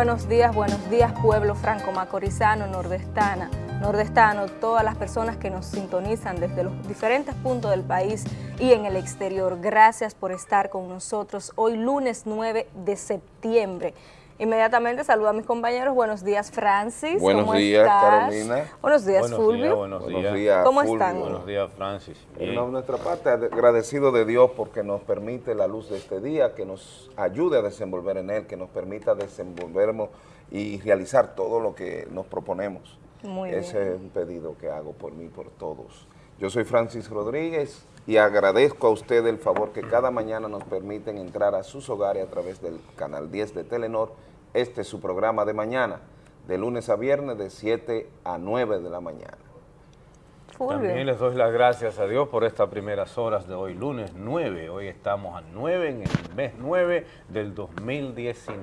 buenos días, buenos días pueblo franco-macorizano, nordestana, nordestano, todas las personas que nos sintonizan desde los diferentes puntos del país y en el exterior. Gracias por estar con nosotros hoy lunes 9 de septiembre. Inmediatamente saludo a mis compañeros. Buenos días, Francis. Buenos días, Carolina. Buenos días, Fulvio. buenos, días. ¿Cómo están? Buenos días, Francis. Por nuestra parte, agradecido de Dios porque nos permite la luz de este día, que nos ayude a desenvolver en él, que nos permita desenvolvernos y realizar todo lo que nos proponemos. Muy Ese es un pedido que hago por mí y por todos. Yo soy Francis Rodríguez y agradezco a usted el favor que cada mañana nos permiten entrar a sus hogares a través del canal 10 de Telenor este es su programa de mañana, de lunes a viernes de 7 a 9 de la mañana. También les doy las gracias a Dios por estas primeras horas de hoy, lunes 9. Hoy estamos a 9 en el mes 9 del 2019.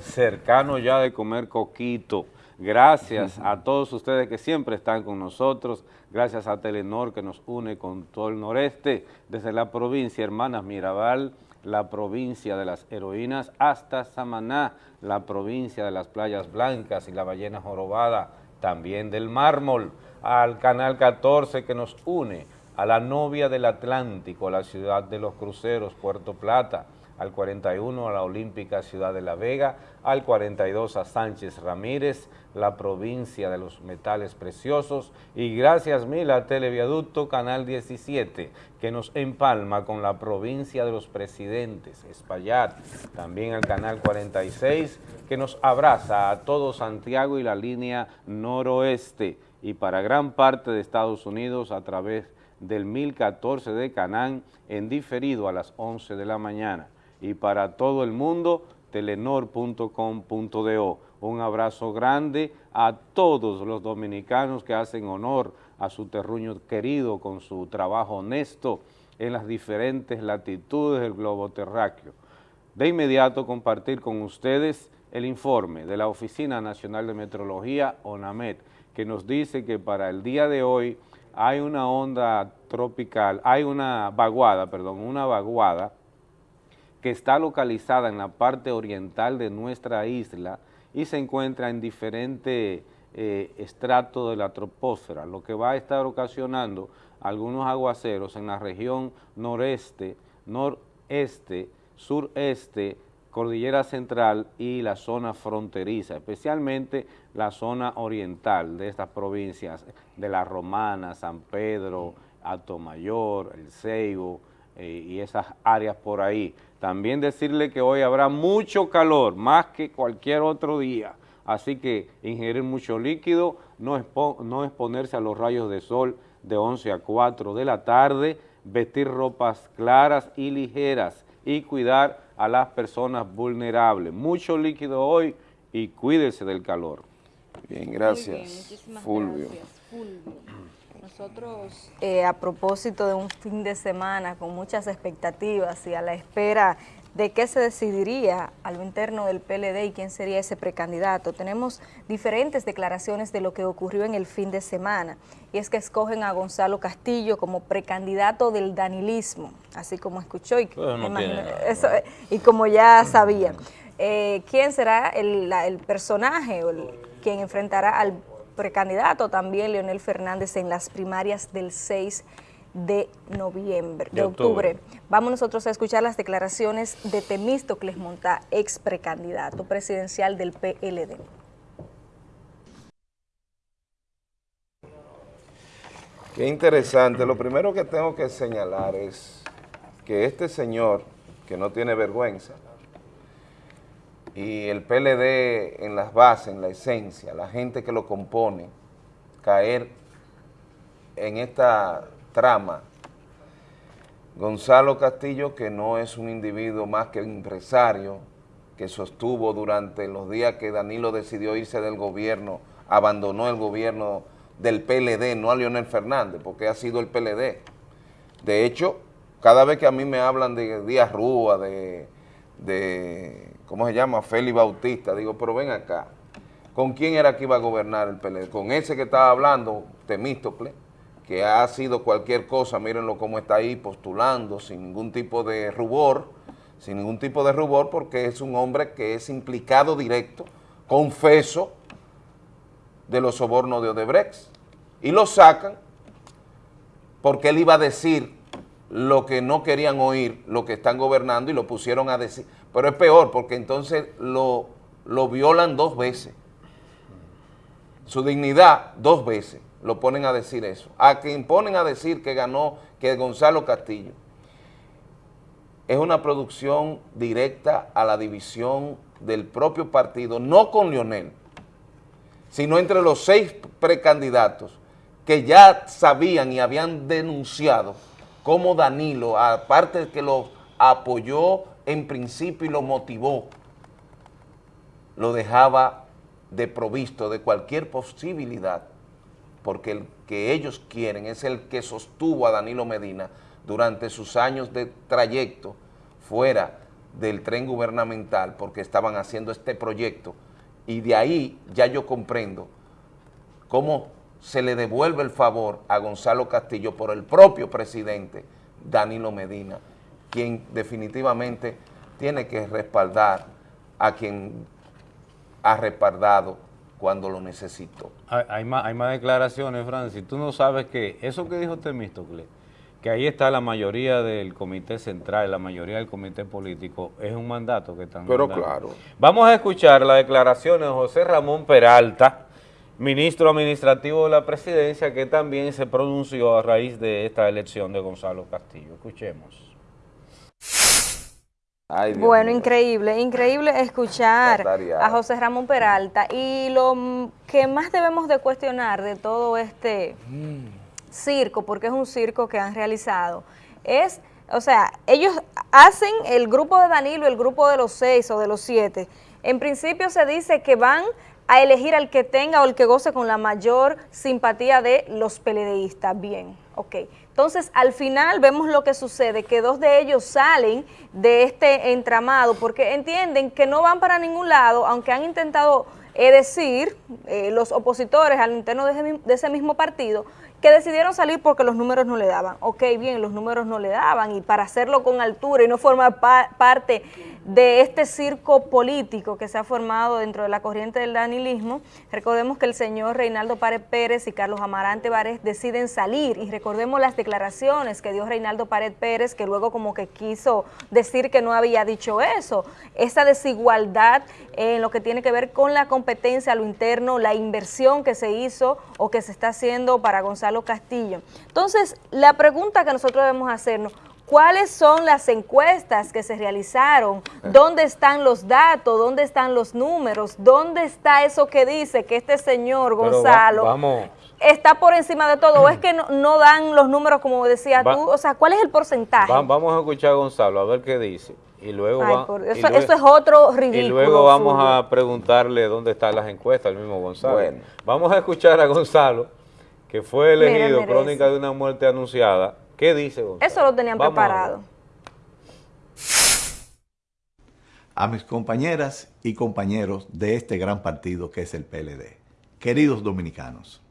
Cercano ya de comer coquito. Gracias a todos ustedes que siempre están con nosotros. Gracias a Telenor que nos une con todo el noreste, desde la provincia Hermanas Mirabal, la provincia de las heroínas, hasta Samaná, la provincia de las playas blancas y la ballena jorobada, también del mármol, al Canal 14 que nos une a la novia del Atlántico, la ciudad de los cruceros, Puerto Plata, al 41 a la Olímpica Ciudad de La Vega, al 42 a Sánchez Ramírez, la provincia de los metales preciosos y gracias mil a Televiaducto Canal 17 que nos empalma con la provincia de los presidentes, Espaillat, también al Canal 46 que nos abraza a todo Santiago y la línea noroeste. Y para gran parte de Estados Unidos a través del 1014 de Canán en diferido a las 11 de la mañana y para todo el mundo telenor.com.do. Un abrazo grande a todos los dominicanos que hacen honor a su terruño querido con su trabajo honesto en las diferentes latitudes del globo terráqueo. De inmediato compartir con ustedes el informe de la Oficina Nacional de Meteorología, ONAMET, que nos dice que para el día de hoy hay una onda tropical, hay una vaguada, perdón, una vaguada que está localizada en la parte oriental de nuestra isla y se encuentra en diferentes eh, estratos de la troposfera, lo que va a estar ocasionando algunos aguaceros en la región noreste, noreste, sureste, cordillera central y la zona fronteriza, especialmente la zona oriental de estas provincias, de La Romana, San Pedro, Atomayor, El Ceibo, eh, y esas áreas por ahí. También decirle que hoy habrá mucho calor, más que cualquier otro día, así que ingerir mucho líquido, no, no exponerse a los rayos de sol de 11 a 4 de la tarde, vestir ropas claras y ligeras y cuidar a las personas vulnerables. Mucho líquido hoy y cuídese del calor. Bien, gracias, Fulvio. Nosotros, eh, a propósito de un fin de semana con muchas expectativas y a la espera de qué se decidiría a lo interno del PLD y quién sería ese precandidato. Tenemos diferentes declaraciones de lo que ocurrió en el fin de semana, y es que escogen a Gonzalo Castillo como precandidato del danilismo, así como escuchó y, pues y como ya sabía. Eh, ¿Quién será el, el personaje o el, quien enfrentará al precandidato también Leonel Fernández en las primarias del 6 de noviembre, de, octubre. Vamos nosotros a escuchar las declaraciones de Temístocles Monta, ex precandidato presidencial del PLD. Qué interesante. Lo primero que tengo que señalar es que este señor, que no tiene vergüenza, y el PLD en las bases, en la esencia, la gente que lo compone, caer en esta trama. Gonzalo Castillo, que no es un individuo más que un empresario, que sostuvo durante los días que Danilo decidió irse del gobierno, abandonó el gobierno del PLD, no a Leonel Fernández, porque ha sido el PLD. De hecho, cada vez que a mí me hablan de Díaz Rúa, de ¿cómo se llama? Félix Bautista. Digo, pero ven acá, ¿con quién era que iba a gobernar el PLD? Con ese que estaba hablando, Temístocle, que ha sido cualquier cosa, mírenlo cómo está ahí postulando, sin ningún tipo de rubor, sin ningún tipo de rubor porque es un hombre que es implicado directo, confeso, de los sobornos de Odebrecht. Y lo sacan porque él iba a decir lo que no querían oír, lo que están gobernando y lo pusieron a decir. Pero es peor porque entonces lo, lo violan dos veces. Su dignidad dos veces lo ponen a decir eso. A quien ponen a decir que ganó, que Gonzalo Castillo. Es una producción directa a la división del propio partido, no con Lionel, sino entre los seis precandidatos que ya sabían y habían denunciado cómo Danilo, aparte de que lo apoyó en principio y lo motivó, lo dejaba de provisto de cualquier posibilidad, porque el que ellos quieren es el que sostuvo a Danilo Medina durante sus años de trayecto fuera del tren gubernamental, porque estaban haciendo este proyecto, y de ahí ya yo comprendo cómo se le devuelve el favor a Gonzalo Castillo por el propio presidente Danilo Medina, quien definitivamente tiene que respaldar a quien ha respaldado cuando lo necesitó. Hay, más, hay más declaraciones, Francis. Tú no sabes que eso que dijo Temístocle, que ahí está la mayoría del comité central, la mayoría del comité político, es un mandato que están Pero claro. Vamos a escuchar las declaraciones de José Ramón Peralta, ministro administrativo de la presidencia, que también se pronunció a raíz de esta elección de Gonzalo Castillo. Escuchemos. Bueno, increíble, increíble escuchar a José Ramón Peralta. Y lo que más debemos de cuestionar de todo este circo, porque es un circo que han realizado, es, o sea, ellos hacen el grupo de Danilo, el grupo de los seis o de los siete, en principio se dice que van a elegir al que tenga o el que goce con la mayor simpatía de los peledeístas. Bien, ok. Entonces, al final vemos lo que sucede, que dos de ellos salen de este entramado porque entienden que no van para ningún lado, aunque han intentado eh, decir eh, los opositores al interno de ese mismo partido que decidieron salir porque los números no le daban. Ok, bien, los números no le daban y para hacerlo con altura y no formar parte de este circo político que se ha formado dentro de la corriente del danilismo, recordemos que el señor Reinaldo Párez Pérez y Carlos Amarante Várez deciden salir y recordemos las declaraciones que dio Reinaldo Párez Pérez, que luego como que quiso decir que no había dicho eso, esa desigualdad en lo que tiene que ver con la competencia a lo interno, la inversión que se hizo o que se está haciendo para Gonzalo Castillo. Entonces, la pregunta que nosotros debemos hacernos, ¿Cuáles son las encuestas que se realizaron? ¿Dónde están los datos? ¿Dónde están los números? ¿Dónde está eso que dice que este señor Gonzalo está por encima de todo? ¿O es que no, dan los números como decías tú? O sea, ¿cuál es el porcentaje? vamos a escuchar a Gonzalo a ver qué dice. Y luego, eso, es otro ridículo. Y luego vamos a preguntarle dónde están las encuestas al mismo Gonzalo. Vamos a escuchar a Gonzalo, que fue elegido crónica de una muerte anunciada ¿Qué dice Gonzalo? Eso lo tenían preparado. A, mis compañeras y compañeros de este gran partido que es el PLD. Queridos dominicanos,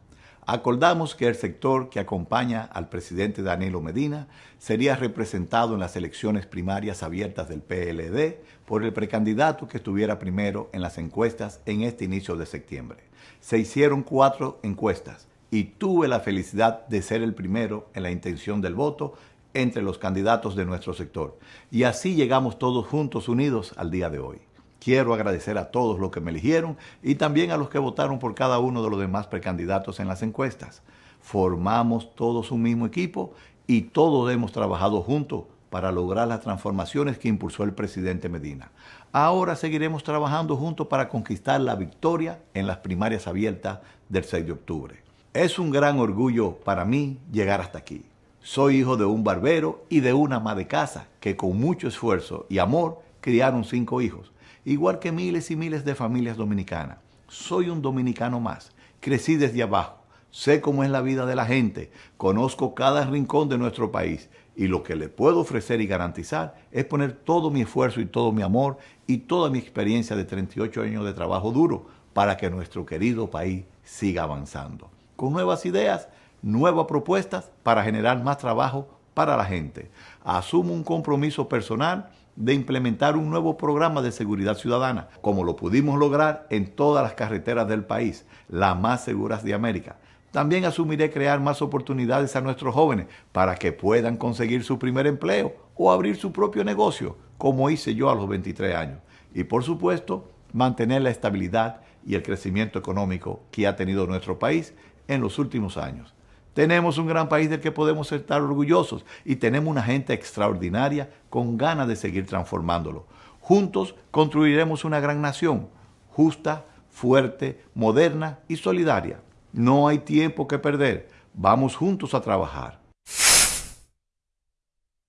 acordamos que el sector que acompaña al presidente Danilo Medina sería representado en las elecciones primarias abiertas del PLD por el precandidato que estuviera primero en las encuestas en este inicio de septiembre. Se hicieron cuatro encuestas y tuve la felicidad de ser el primero en la intención del voto entre los candidatos de nuestro sector. Y así llegamos todos juntos unidos al día de hoy. Quiero agradecer a todos los que me eligieron y también a los que votaron por cada uno de los demás precandidatos en las encuestas. Formamos todos un mismo equipo y todos hemos trabajado juntos para lograr las transformaciones que impulsó el presidente Medina. Ahora seguiremos trabajando juntos para conquistar la victoria en las primarias abiertas del 6 de octubre. Es un gran orgullo para mí llegar hasta aquí. Soy hijo de un barbero y de una ama de casa que con mucho esfuerzo y amor criaron cinco hijos, igual que miles y miles de familias dominicanas. Soy un dominicano más. Crecí desde abajo. Sé cómo es la vida de la gente. Conozco cada rincón de nuestro país. Y lo que le puedo ofrecer y garantizar es poner todo mi esfuerzo y todo mi amor y toda mi experiencia de 38 años de trabajo duro para que nuestro querido país siga avanzando con nuevas ideas, nuevas propuestas para generar más trabajo para la gente. Asumo un compromiso personal de implementar un nuevo programa de seguridad ciudadana, como lo pudimos lograr en todas las carreteras del país, las más seguras de América. También asumiré crear más oportunidades a nuestros jóvenes para que puedan conseguir su primer empleo o abrir su propio negocio, como hice yo a los 23 años. Y por supuesto, mantener la estabilidad y el crecimiento económico que ha tenido nuestro país en los últimos años. Tenemos un gran país del que podemos estar orgullosos y tenemos una gente extraordinaria con ganas de seguir transformándolo. Juntos construiremos una gran nación, justa, fuerte, moderna y solidaria. No hay tiempo que perder. Vamos juntos a trabajar.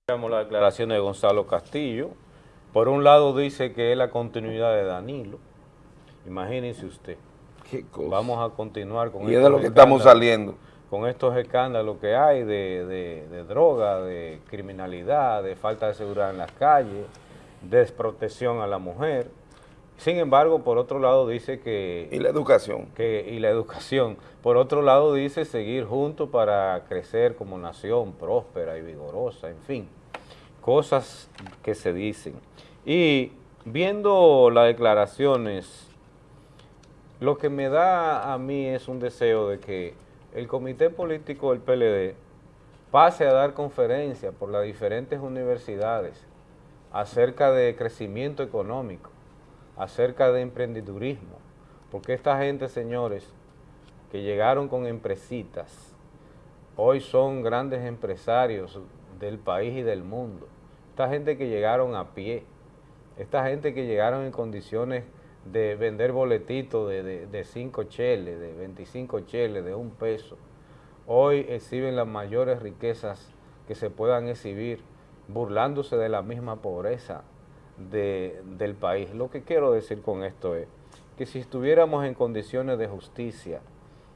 La declaración de Gonzalo Castillo. Por un lado dice que es la continuidad de Danilo. Imagínense usted. Vamos a continuar con Y es de lo que estamos saliendo con estos escándalos que hay de, droga, de criminalidad, de falta de seguridad en las calles, desprotección a la mujer. Sin embargo, por otro lado dice que... Y la educación. Que, y la educación. Por otro lado dice seguir juntos para crecer como nación próspera y vigorosa, en fin. Cosas que se dicen. Y viendo las declaraciones, lo que me da a mí es un deseo de que el comité político del PLD pase a dar conferencias por las diferentes universidades acerca de crecimiento económico, acerca de emprendedurismo, porque esta gente, señores, que llegaron con empresitas, hoy son grandes empresarios del país y del mundo. Esta gente que llegaron a pie, esta gente que llegaron en condiciones de vender boletitos de 5 cheles, de 25 cheles, de un peso. Hoy exhiben las mayores riquezas que se puedan exhibir, burlándose de la misma pobreza del país. Lo que quiero decir con esto es que si estuviéramos en condiciones de justicia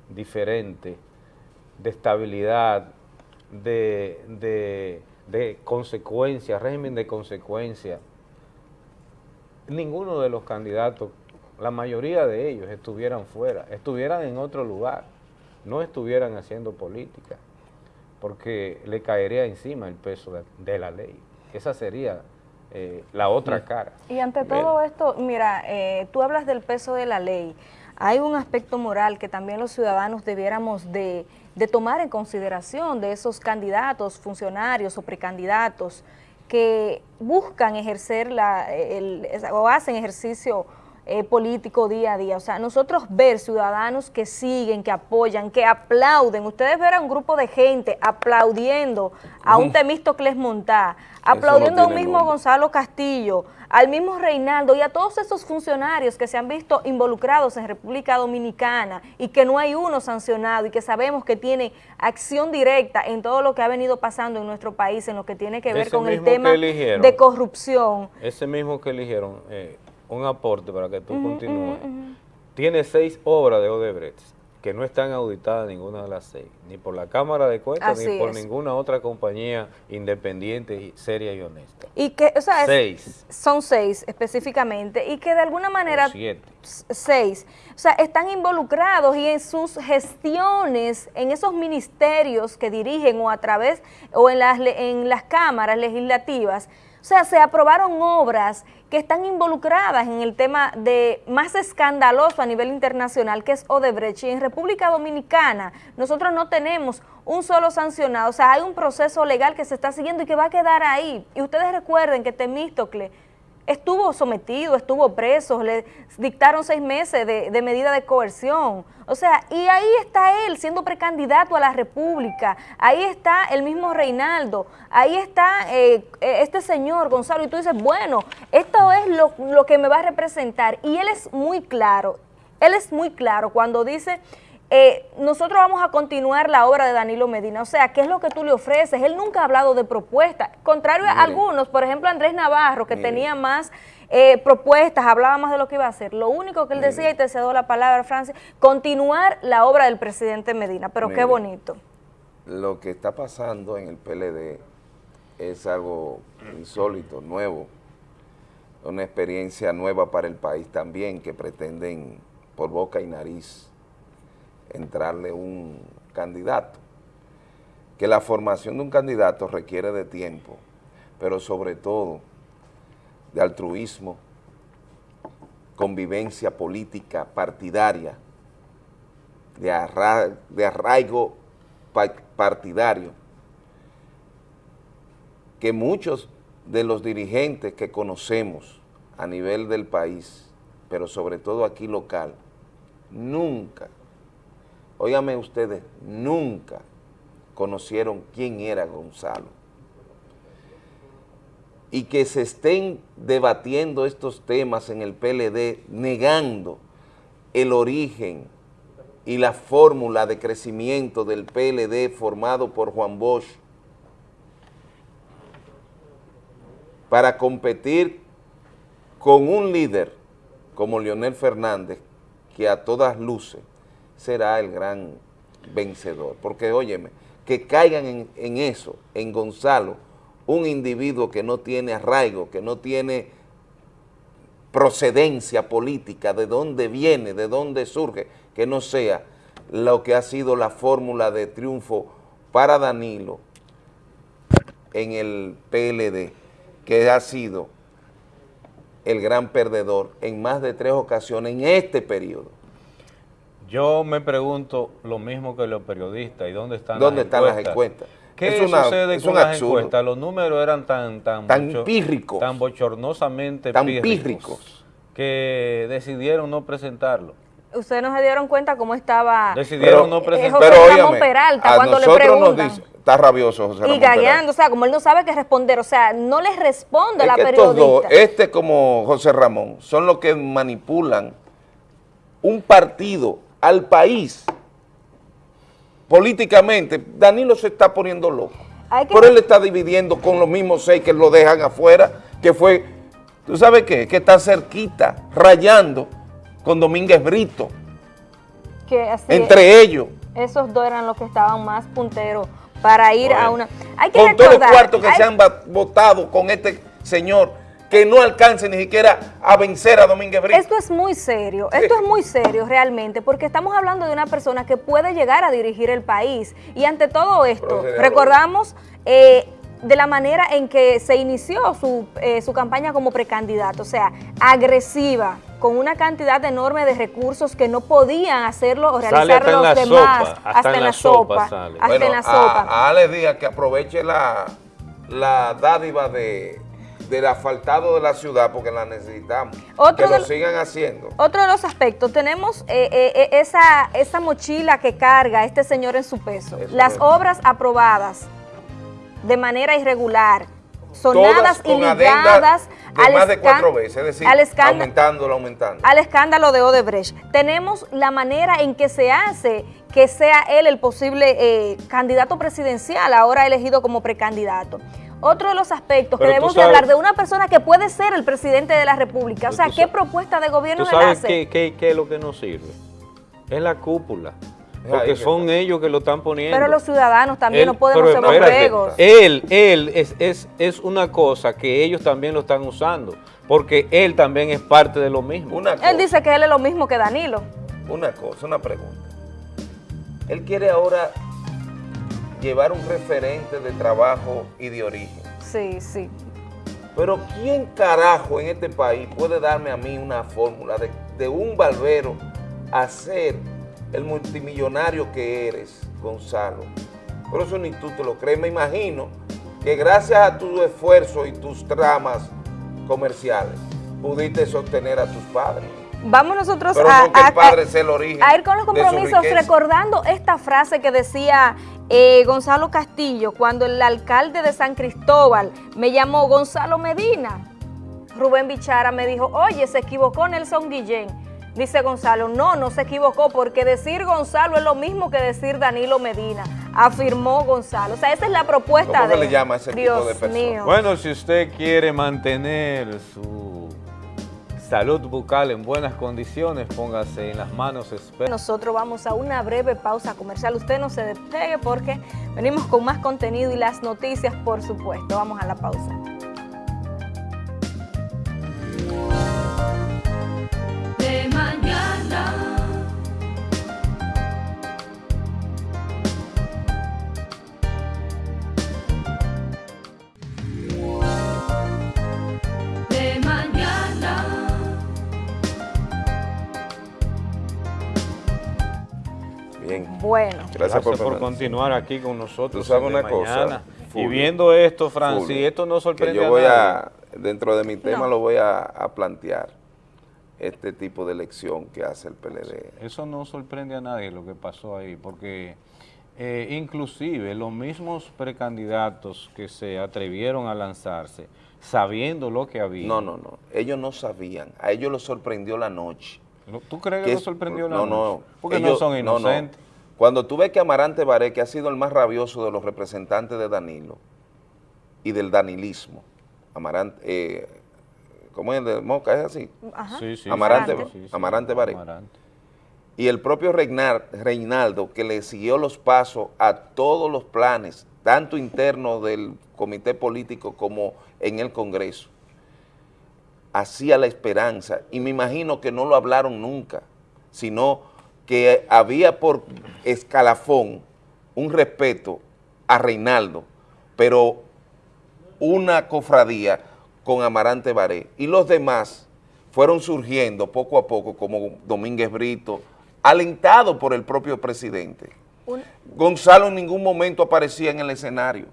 diferente, de estabilidad, de, de, de consecuencia, régimen de consecuencia, ninguno de los candidatos la mayoría de ellos estuvieran fuera, estuvieran en otro lugar, no estuvieran haciendo política, porque le caería encima el peso de, la ley. Esa sería eh, la otra cara. Y ante todo esto, mira, eh, tú hablas del peso de la ley. Hay un aspecto moral que también los ciudadanos debiéramos de, tomar en consideración de esos candidatos, funcionarios o precandidatos que buscan ejercer la, o hacen ejercicio eh, político día a día. O sea, nosotros ver ciudadanos que siguen, que apoyan, que aplauden. Ustedes ver a un grupo de gente aplaudiendo a un Temístocles Montá, aplaudiendo a un mismo Gonzalo Castillo, al mismo Reinaldo y a todos esos funcionarios que se han visto involucrados en República Dominicana y que no hay uno sancionado y que sabemos que tiene acción directa en todo lo que ha venido pasando en nuestro país, en lo que tiene que ver con el tema de corrupción. Ese mismo que eligieron, eh, un aporte para que tú continúes. Tiene seis obras de Odebrecht que no están auditadas ninguna de las seis, ni por la Cámara de Cuentas, ni por ninguna otra compañía independiente, seria y honesta. Y que, o sea, seis. son seis específicamente, y que de alguna manera... siete. Seis. O sea, están involucrados y en sus gestiones, en esos ministerios que dirigen o a través, o en las, en las cámaras legislativas, o sea, se aprobaron obras que están involucradas en el tema de más escandaloso a nivel internacional, que es Odebrecht. Y en República Dominicana nosotros no tenemos un solo sancionado, o sea, hay un proceso legal que se está siguiendo y que va a quedar ahí. Y ustedes recuerden que Temístocle estuvo sometido, estuvo preso, le dictaron seis meses de, medida de coerción. O sea, y ahí está él siendo precandidato a la República, ahí está el mismo Reinaldo, ahí está eh, este señor Gonzalo, y tú dices, bueno, esto es lo, lo que me va a representar. Y él es muy claro, él es muy claro cuando dice eh, nosotros vamos a continuar la obra de Danilo Medina. O sea, ¿qué es lo que tú le ofreces? Él nunca ha hablado de propuestas. Contrario a algunos, por ejemplo, Andrés Navarro, que tenía más eh, propuestas, hablaba más de lo que iba a hacer. Lo único que él decía, y te cedo la palabra, Francis, continuar la obra del presidente Medina. Pero qué bonito. Lo que está pasando en el PLD es algo insólito, nuevo, una experiencia nueva para el país también, que pretenden por boca y nariz entrarle un candidato. Que la formación de un candidato requiere de tiempo, pero sobre todo de altruismo, convivencia política partidaria, de, de arraigo partidario, que muchos de los dirigentes que conocemos a nivel del país, pero sobre todo aquí local, nunca, óigame ustedes, nunca conocieron quién era Gonzalo. Y que se estén debatiendo estos temas en el PLD, negando el origen y la fórmula de crecimiento del PLD formado por Juan Bosch para competir con un líder como Leonel Fernández, que a todas luces será el gran vencedor. Porque, óyeme, que caigan en, eso, en Gonzalo, un individuo que no tiene arraigo, que no tiene procedencia política, de dónde viene, de dónde surge, que no sea lo que ha sido la fórmula de triunfo para Danilo en el PLD, que ha sido el gran perdedor en más de tres ocasiones en este periodo. Yo me pregunto lo mismo que los periodistas, ¿y dónde están, ¿Dónde están las encuestas? ¿Qué sucede con las encuestas? Los números eran tan tan, tan pírricos, tan bochornosamente tan pírricos, que decidieron no presentarlo. Ustedes no se dieron cuenta cómo estaba Decidieron no presentar. Pero Ramón Peralta cuando le preguntan. Nos dice, está rabioso José Ramón Y gagueando, o sea, como él no sabe qué responder, o sea, no les responde la periodista. este como José Ramón, son los que manipulan un partido al país políticamente. Danilo se está poniendo loco. Por él está dividiendo con los mismos seis que lo dejan afuera, que fue, ¿tú sabes qué? Que está cerquita, rayando con Domínguez Brito. Que así entre ellos. Esos dos eran los que estaban más punteros para ir a una... Hay que con todos los cuartos que se han votado con este señor, que no alcance ni siquiera a vencer a Domínguez Brito. Esto es muy serio, esto es muy serio realmente, porque estamos hablando de una persona que puede llegar a dirigir el país. Y ante todo esto, recordamos... Eh, de la manera en que se inició su, eh, su campaña como precandidato, o sea, agresiva, con una cantidad enorme de recursos que no podían hacerlo o realizar los demás. hasta, en la sopa. hasta en la sopa. A, Ale Díaz que aproveche la, la dádiva de, del asfaltado de la ciudad porque la necesitamos. que lo sigan haciendo. Otro de los aspectos, tenemos eh, eh, esa, esa mochila que carga este señor en su peso. Las obras aprobadas de manera irregular, sonadas y ligadas al más de cuatro veces, es decir, aumentándolo, aumentando. Al escándalo de Odebrecht. Tenemos la manera en que se hace que sea él el posible eh, candidato presidencial, ahora elegido como precandidato. Otro de los aspectos que debemos de hablar de una persona que puede ser el presidente de la República. O sea, ¿qué propuesta de gobierno ¿tú sabes qué, qué, qué es lo que nos sirve? Es la cúpula. Porque son ellos que lo están poniendo. Pero los ciudadanos también no podemos ser borregos. Él, él es, es, es una cosa que ellos también lo están usando, porque él también es parte de lo mismo. él dice que él es lo mismo que Danilo. Una cosa, una pregunta. Él quiere ahora llevar un referente de trabajo y de origen. Sí, sí. Pero ¿quién carajo en este país puede darme a mí una fórmula de, de un barbero hacer el multimillonario que eres, Gonzalo. Por eso ni tú te lo crees. Me imagino que gracias a tu esfuerzo y tus tramas comerciales pudiste sostener a tus padres. Vamos nosotros a, el origen a, ir con los compromisos recordando esta frase que decía eh, Gonzalo Castillo cuando el alcalde de San Cristóbal me llamó Gonzalo Medina. Rubén Bichara me dijo, oye, se equivocó Nelson Guillén. Dice Gonzalo, no, no se equivocó, porque decir Gonzalo es lo mismo que decir Danilo Medina, afirmó Gonzalo. O sea, esa es la propuesta ¿Cómo de... le llama ese tipo de persona? Bueno, si usted quiere mantener su salud bucal en buenas condiciones, póngase en las manos. Nosotros vamos a una breve pausa comercial. Usted no se despegue porque venimos con más contenido y las noticias, por supuesto. Vamos a la pausa. Bueno. Gracias, por, continuar aquí con nosotros. Tú sabes una cosa, mañana. Y viendo esto, Francis, Fulvio, esto no sorprende que yo voy nadie. a, dentro de mi tema No. lo voy a, a plantear, este tipo de elección que hace el PLD. Eso no sorprende a nadie lo que pasó ahí, porque eh, inclusive los mismos precandidatos que se atrevieron a lanzarse, sabiendo lo que había. No, no, no, ellos no sabían, a ellos los sorprendió la noche. ¿No- ¿Tú crees que, es- sorprendió la no, no, Porque no ellos- son no, no. inocentes. Cuando tú ves que Amarante Baré, que ha sido el más rabioso de los representantes de Danilo y del danilismo, Amarante, eh, ¿cómo es el de Moca? ¿Es así? Ajá. Sí, sí, Amarante, sí. Amarante Baré. Amarante. y el propio Reinar- Reinaldo, que le siguió los pasos a todos los planes, tanto internos del comité político como en el Congreso, hacía la esperanza, y me imagino que no lo hablaron nunca, sino que había por escalafón un respeto a Reinaldo, pero una cofradía con Amarante Baré, y los demás fueron surgiendo poco a poco, como Domínguez Brito, alentado por el propio presidente. Un- Gonzalo en ningún momento aparecía en el escenario.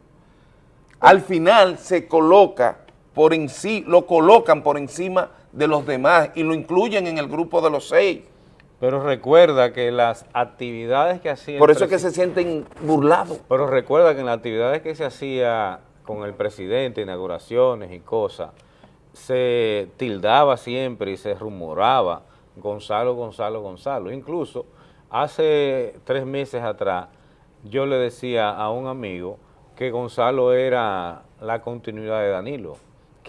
Al final se coloca por en sí, lo colocan por encima de los demás y lo incluyen en el grupo de los seis. Pero recuerda que las actividades que hacía... el Por eso es que se sienten burlados. Pero recuerda que en las actividades que se hacía con el presidente, inauguraciones y cosas, se tildaba siempre y se rumoraba Gonzalo, Gonzalo, Gonzalo. Incluso hace tres meses atrás yo le decía a un amigo que Gonzalo era la continuidad de Danilo,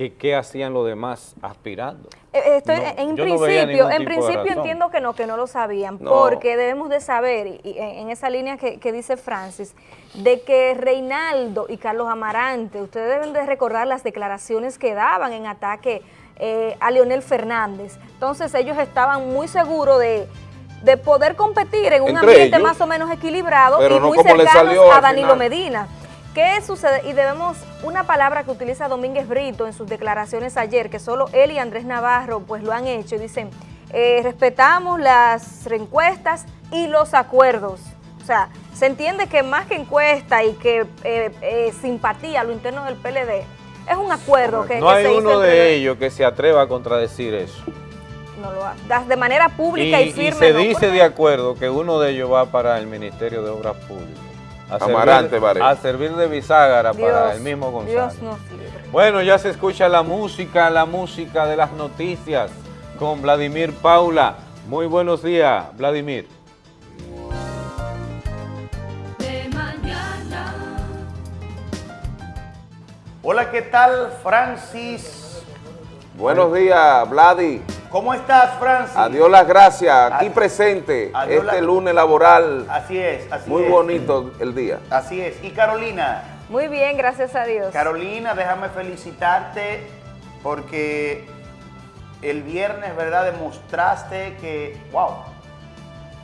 que qué hacían los demás aspirando. Eh, eh, Estoy, No, en no principio, en principio entiendo que no, que no lo sabían, No. porque debemos de saber, y, en esa línea que, que dice Francis, de que Reinaldo y Carlos Amarante, ustedes deben de recordar las declaraciones que daban en ataque eh, a Leonel Fernández. Entonces ellos estaban muy seguros de, de poder competir en un Entre ambiente ellos, más o menos equilibrado y muy salió a Danilo. Medina. ¿Qué sucede? Y debemos, una palabra que utiliza Domínguez Brito en sus declaraciones ayer, que solo él y Andrés Navarro pues lo han hecho, y dicen, eh, respetamos las encuestas y los acuerdos. O sea, se entiende que más que encuesta y que eh, eh, simpatía a lo interno del PLD, es un acuerdo que, No que hay se uno de ellos que se atreva a contradecir eso. No lo ha- das de manera pública y, Y, y firme. se no, dice de acuerdo que uno de ellos va para el Ministerio de Obras Públicas. A Amarante, servir, a servir de bisagra para el mismo Gonzalo. Dios nos libre. Bueno, ya se escucha la música, la música de las noticias con Vladimir Paula. Muy buenos días, Vladimir. de mañana. Hola, ¿qué tal, Francis? Buenos días, Vladi. ¿Cómo estás, Francis? Adiós las gracias, aquí presente, adiós este la- lunes laboral, Así es, así muy es. bonito el día. Así es. Y Carolina, Muy bien, gracias a Dios. Carolina, déjame felicitarte porque el viernes, ¿verdad? Demostraste que, wow,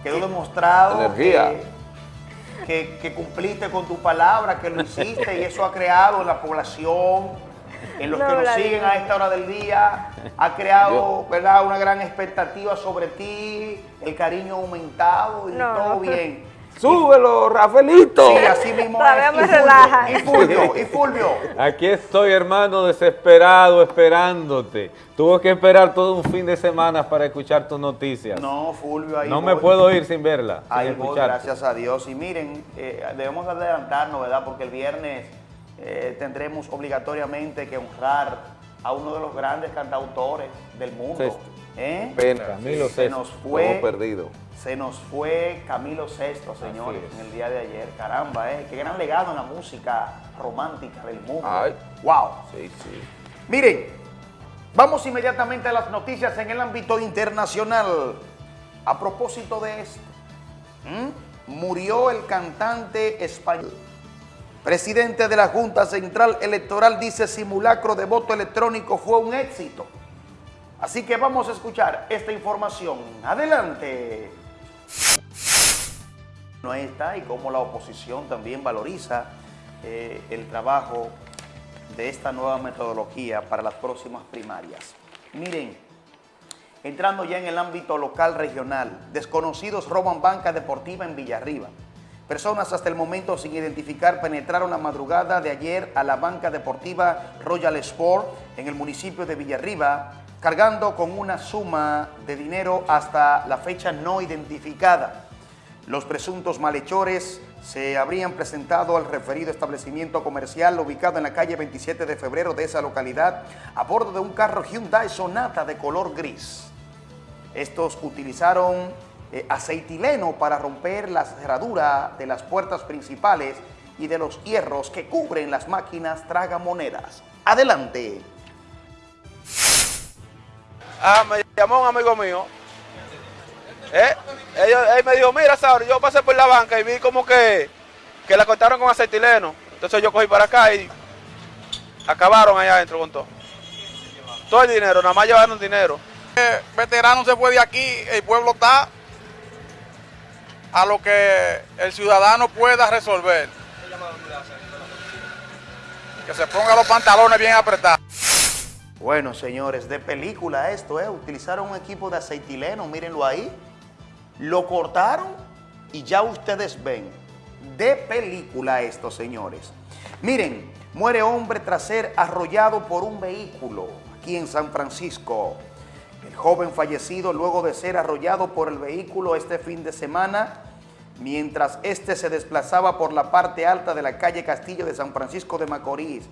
quedó demostrado Energía. Que, que- que cumpliste con tu palabra, que lo hiciste y eso ha creado en la población, en los No, que nos Vladimir. siguen a esta hora del día, ha creado, ¿verdad? Una gran expectativa sobre ti, el cariño aumentado y No. todo bien. Súbelo, Rafaelito. Sí, así mismo Todavía es. me Y Fulvio, relaja. Y Fulvio, y Fulvio. Aquí estoy, hermano, desesperado, esperándote. Tuve que esperar todo un fin de semana para escuchar tus noticias. No, Fulvio, ahí No me voy. puedo ir sin verla, sin Ahí voy, escucharte. gracias a Dios. Y miren, eh, debemos adelantarnos, ¿verdad? Porque el viernes eh, tendremos obligatoriamente que honrar a uno de los grandes cantautores del mundo. Sexto. ¿Eh? Pena, Camilo Se nos fue, perdido. se nos fue Camilo Sesto, señores, es. en el día de ayer. Caramba, ¿eh? Qué gran legado en la música romántica del mundo. Ay. ¡Wow! Sí, sí. Miren, vamos inmediatamente a las noticias en el ámbito internacional. A propósito de esto, ¿m? murió el cantante español. Presidente de la Junta Central Electoral dice simulacro de voto electrónico fue un éxito. Así que vamos a escuchar esta información. Adelante. No está y cómo la oposición también valoriza eh, el trabajo de esta nueva metodología para las próximas primarias. Miren, entrando ya en el ámbito local regional, desconocidos roban banca deportiva en Villarriba. Personas hasta el momento sin identificar penetraron la madrugada de ayer a la banca deportiva Royal Sport en el municipio de Villarriba, cargando con una suma de dinero hasta la fecha no identificada. Los presuntos malhechores se habrían presentado al referido establecimiento comercial ubicado en la calle 27 de febrero de esa localidad a bordo de un carro Hyundai Sonata de color gris. Estos utilizaron eh, aceitileno para romper la cerradura de las puertas principales y de los hierros que cubren las máquinas tragamonedas. Adelante. Ah, me llamó un amigo mío. ¿Eh? Ellos- él me dijo, mira, Sauri, yo pasé por la banca y vi como que, que la cortaron con aceitileno. Entonces yo cogí para acá y acabaron allá adentro con todo. Todo el dinero, nada más llevaron dinero. veterano se fue de aquí, el pueblo está a lo que el ciudadano pueda resolver. Que se ponga los pantalones bien apretados. Bueno, señores, de película esto, ¿eh? Utilizaron un equipo de aceitileno, mírenlo ahí. Lo cortaron y ya ustedes ven. De película esto, señores. Miren, muere hombre tras ser arrollado por un vehículo aquí en San Francisco. El joven fallecido luego de ser arrollado por el vehículo este fin de semana, mientras este se desplazaba por la parte alta de la calle Castillo de San Francisco de Macorís.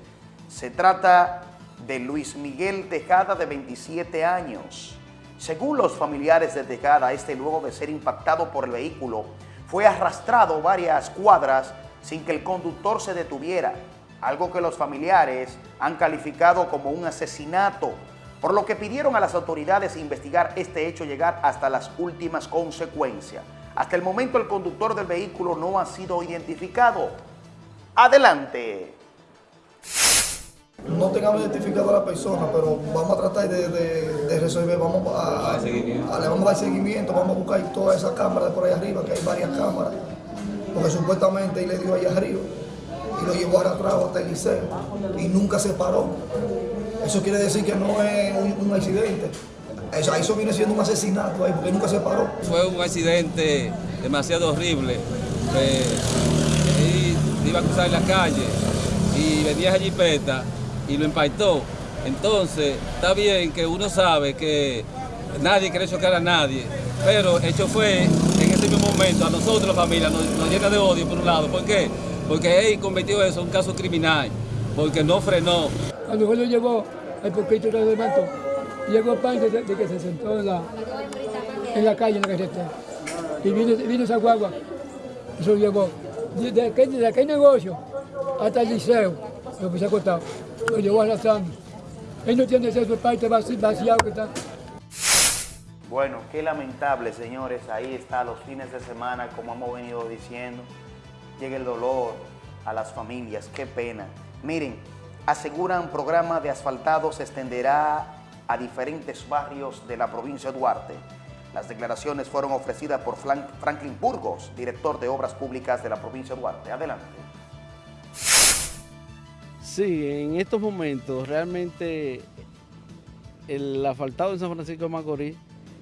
Se trata de Luis Miguel Tejada, de 27 años. Según los familiares de Tejada, este luego de ser impactado por el vehículo, fue arrastrado varias cuadras sin que el conductor se detuviera, algo que los familiares han calificado como un asesinato, por lo que pidieron a las autoridades investigar este hecho y llegar hasta las últimas consecuencias. Hasta el momento el conductor del vehículo no ha sido identificado. Adelante. no tengamos identificado a la persona, pero vamos a tratar de, de- de resolver, vamos a, a- le vamos a dar seguimiento, vamos a buscar todas esas cámaras de por ahí arriba, que hay varias cámaras, porque supuestamente él le dio allá arriba y lo llevó arrastrado hasta el liceo y nunca se paró. Eso quiere decir que no es un, accidente. Eso, viene siendo un asesinato ahí, porque nunca se paró. Fue un accidente demasiado horrible. Él iba a cruzar la calle y venía esa jipeta y lo impactó. Entonces, está bien que uno sabe que nadie quiere chocar a nadie, pero el chofer en ese mismo momento, a nosotros la familia, nos, nos llena de odio por un lado. ¿Por qué? Porque él convirtió eso en un caso criminal, porque no frenó. Cuando fue lo llevó, el poquito se levantó. Llegó parte de, de que se sentó en la, en la calle, en la carretera. Y vino, vino esa guagua y se lo llevó. De, de aquel, de aquel negocio hasta el liceo, lo que se ha lo llevó arrastrando. Él no tiene esa parte vaci- vaciado que está. Bueno, qué lamentable, señores. Ahí está, los fines de semana, como hemos venido diciendo. Llega el dolor a las familias, qué pena. Miren, aseguran programa de asfaltado se extenderá a diferentes barrios de la provincia de Duarte. Las declaraciones fueron ofrecidas por Franklin Burgos, director de Obras Públicas de la provincia de Duarte. Adelante. Sí, en estos momentos realmente el asfaltado en San Francisco de Macorís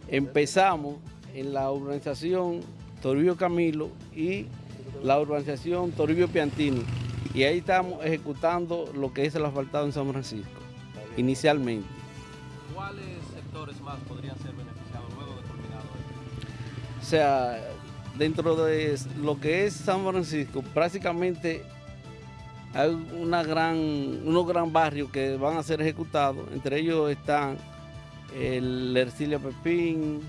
empezamos en la urbanización Toribio Camilo y la urbanización Toribio Piantini y ahí estamos ejecutando lo que es el asfaltado en San Francisco inicialmente. ¿Cuáles sectores más podrían ser beneficiados luego de esto? O sea, dentro de lo que es San Francisco, prácticamente hay una gran, unos gran barrios que van a ser ejecutados. Entre ellos están el Ercilia Pepín,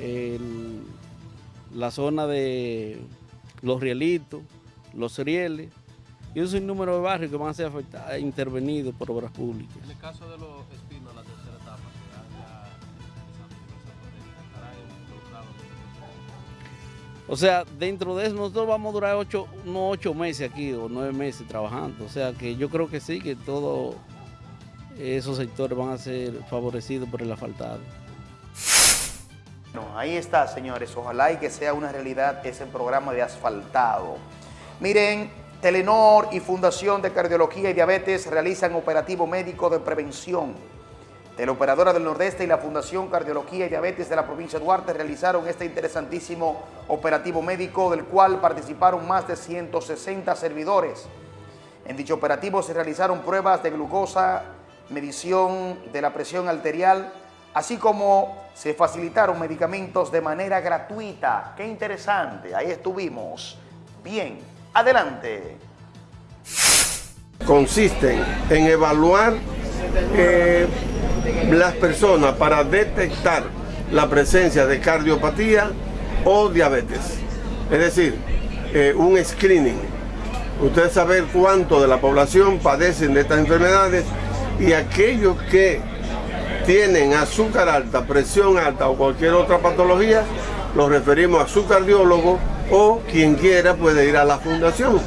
el- la zona de Los Rielitos, Los Rieles, y un sinnúmero de barrios que van a ser afectados, intervenidos por obras públicas. En el caso de los espinos, la tercera etapa, que han ya realizado diversas protestas, ¿estarán involucrados en proceso? O sea, dentro de eso nosotros vamos a durar ocho, unos ocho meses aquí o nueve meses trabajando. O sea que yo creo que sí, que todos esos sectores van a ser favorecidos por el asfaltado. Bueno, ahí está, señores. Ojalá y que sea una realidad ese programa de asfaltado. Miren, Telenor y Fundación de Cardiología y Diabetes realizan operativo médico de prevención. Teleoperadora del Nordeste y la Fundación Cardiología y Diabetes de la provincia de Duarte realizaron este interesantísimo operativo médico del cual participaron más de 160 servidores. En dicho operativo se realizaron pruebas de glucosa, medición de la presión arterial, así como se facilitaron medicamentos de manera gratuita. ¡Qué interesante! Ahí estuvimos. Bien, adelante. consisten en evaluar eh, las personas para detectar la presencia de cardiopatía o diabetes. Es decir, eh, un screening. Ustedes saber cuánto de la población padecen de estas enfermedades y aquellos que tienen azúcar alta, presión alta o cualquier otra patología, los referimos a su cardiólogo o quien quiera puede ir a la fundación.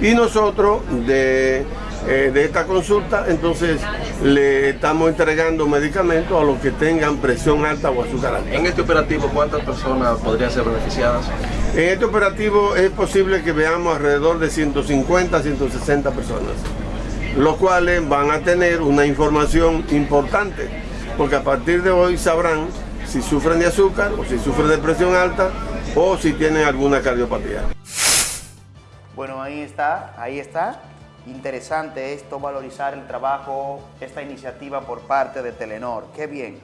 Y nosotros de, eh, de esta consulta entonces le estamos entregando medicamentos a los que tengan presión alta o azúcar alta. En este operativo, ¿cuántas personas podrían ser beneficiadas? En este operativo es posible que veamos alrededor de 150 160 personas, los cuales van a tener una información importante, porque a partir de hoy sabrán si sufren de azúcar o si sufren de presión alta o si tienen alguna cardiopatía. Bueno, ahí está, ahí está. Interesante esto, valorizar el trabajo, esta iniciativa por parte de Telenor. Qué bien.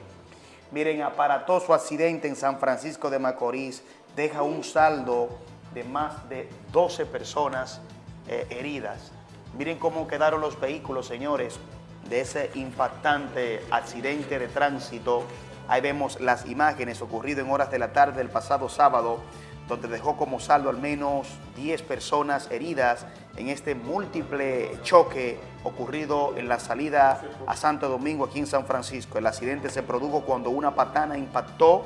Miren, aparatoso accidente en San Francisco de Macorís deja un saldo de más de 12 personas eh, heridas. Miren cómo quedaron los vehículos, señores, de ese impactante accidente de tránsito. Ahí vemos las imágenes ocurridas en horas de la tarde del pasado sábado, donde dejó como saldo al menos 10 personas heridas en este múltiple choque ocurrido en la salida a Santo Domingo aquí en San Francisco. El accidente se produjo cuando una patana impactó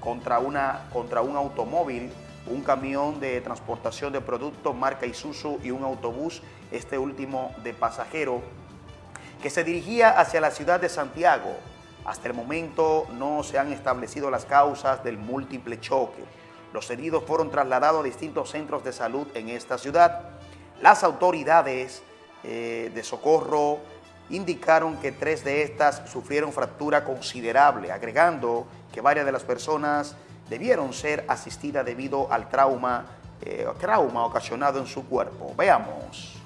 contra, una, contra un automóvil, un camión de transportación de productos marca Isuzu y un autobús, este último de pasajero, que se dirigía hacia la ciudad de Santiago. Hasta el momento no se han establecido las causas del múltiple choque. Los heridos fueron trasladados a distintos centros de salud en esta ciudad. Las autoridades eh, de socorro indicaron que tres de estas sufrieron fractura considerable, agregando que varias de las personas debieron ser asistidas debido al trauma, eh, trauma ocasionado en su cuerpo. Veamos.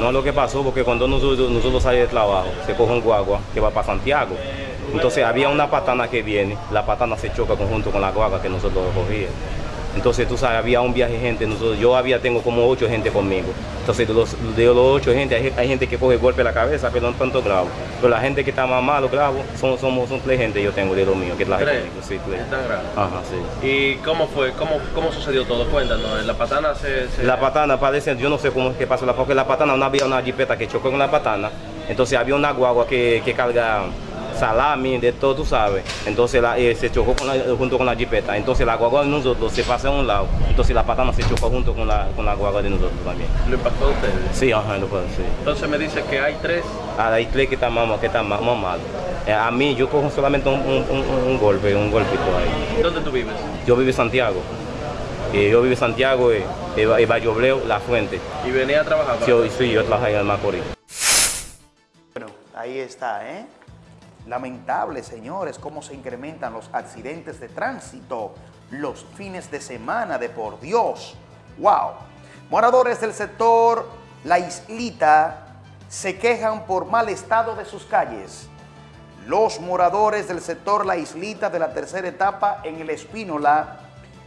No, lo que pasó porque cuando nosotros, nosotros salimos de trabajo, se coge un guagua que va para Santiago. Entonces había una patana que viene, la patana se choca conjunto con la guagua que nosotros cogíamos. Entonces, tú sabes, había un viaje de gente, nosotros, yo había, tengo como ocho gente conmigo. Entonces, de los, de los ocho gente, hay, hay gente que coge golpe en la cabeza, pero no tanto grave. Pero la gente que está más malo, grave, son, somos, son tres gente yo tengo de lo mío, que es la ¿Tres? conmigo, sí, tres. ¿Tan grave? Ajá, sí. ¿Y cómo fue? ¿Cómo, cómo sucedió todo? Cuéntanos. ¿La patana se...? se- La patana parece, yo no sé cómo es que pasó, la- porque la patana no había una jipeta que chocó con la patana, entonces había una guagua que, que carga salami, de todo, tú sabes, entonces la- eh, se chocó con la- junto con la jipeta, entonces la guagua de nosotros se pasa a un lado, entonces la patana se chocó junto con la, con la guagua de nosotros también. ¿Lo impactó a ustedes? Sí, ajá, lo puedo decir. Entonces me dice que hay tres. Ah, hay tres que están más, que están más. Eh, a mí yo cojo solamente un, un- un- un golpe, un golpito ahí. ¿Dónde tú vives? Yo vivo en Santiago. Y yo vivo en Santiago, eh, Vallobleo, La Fuente. ¿Y venía a trabajar? acá? sí, yo trabajo en el Macorís. Bueno, ahí está, ¿eh? Lamentable, señores, cómo se incrementan los accidentes de tránsito los fines de semana de por Dios. ¡Wow! Moradores del sector La Islita se quejan por mal estado de sus calles. Los moradores del sector La Islita de la tercera etapa en el Espínola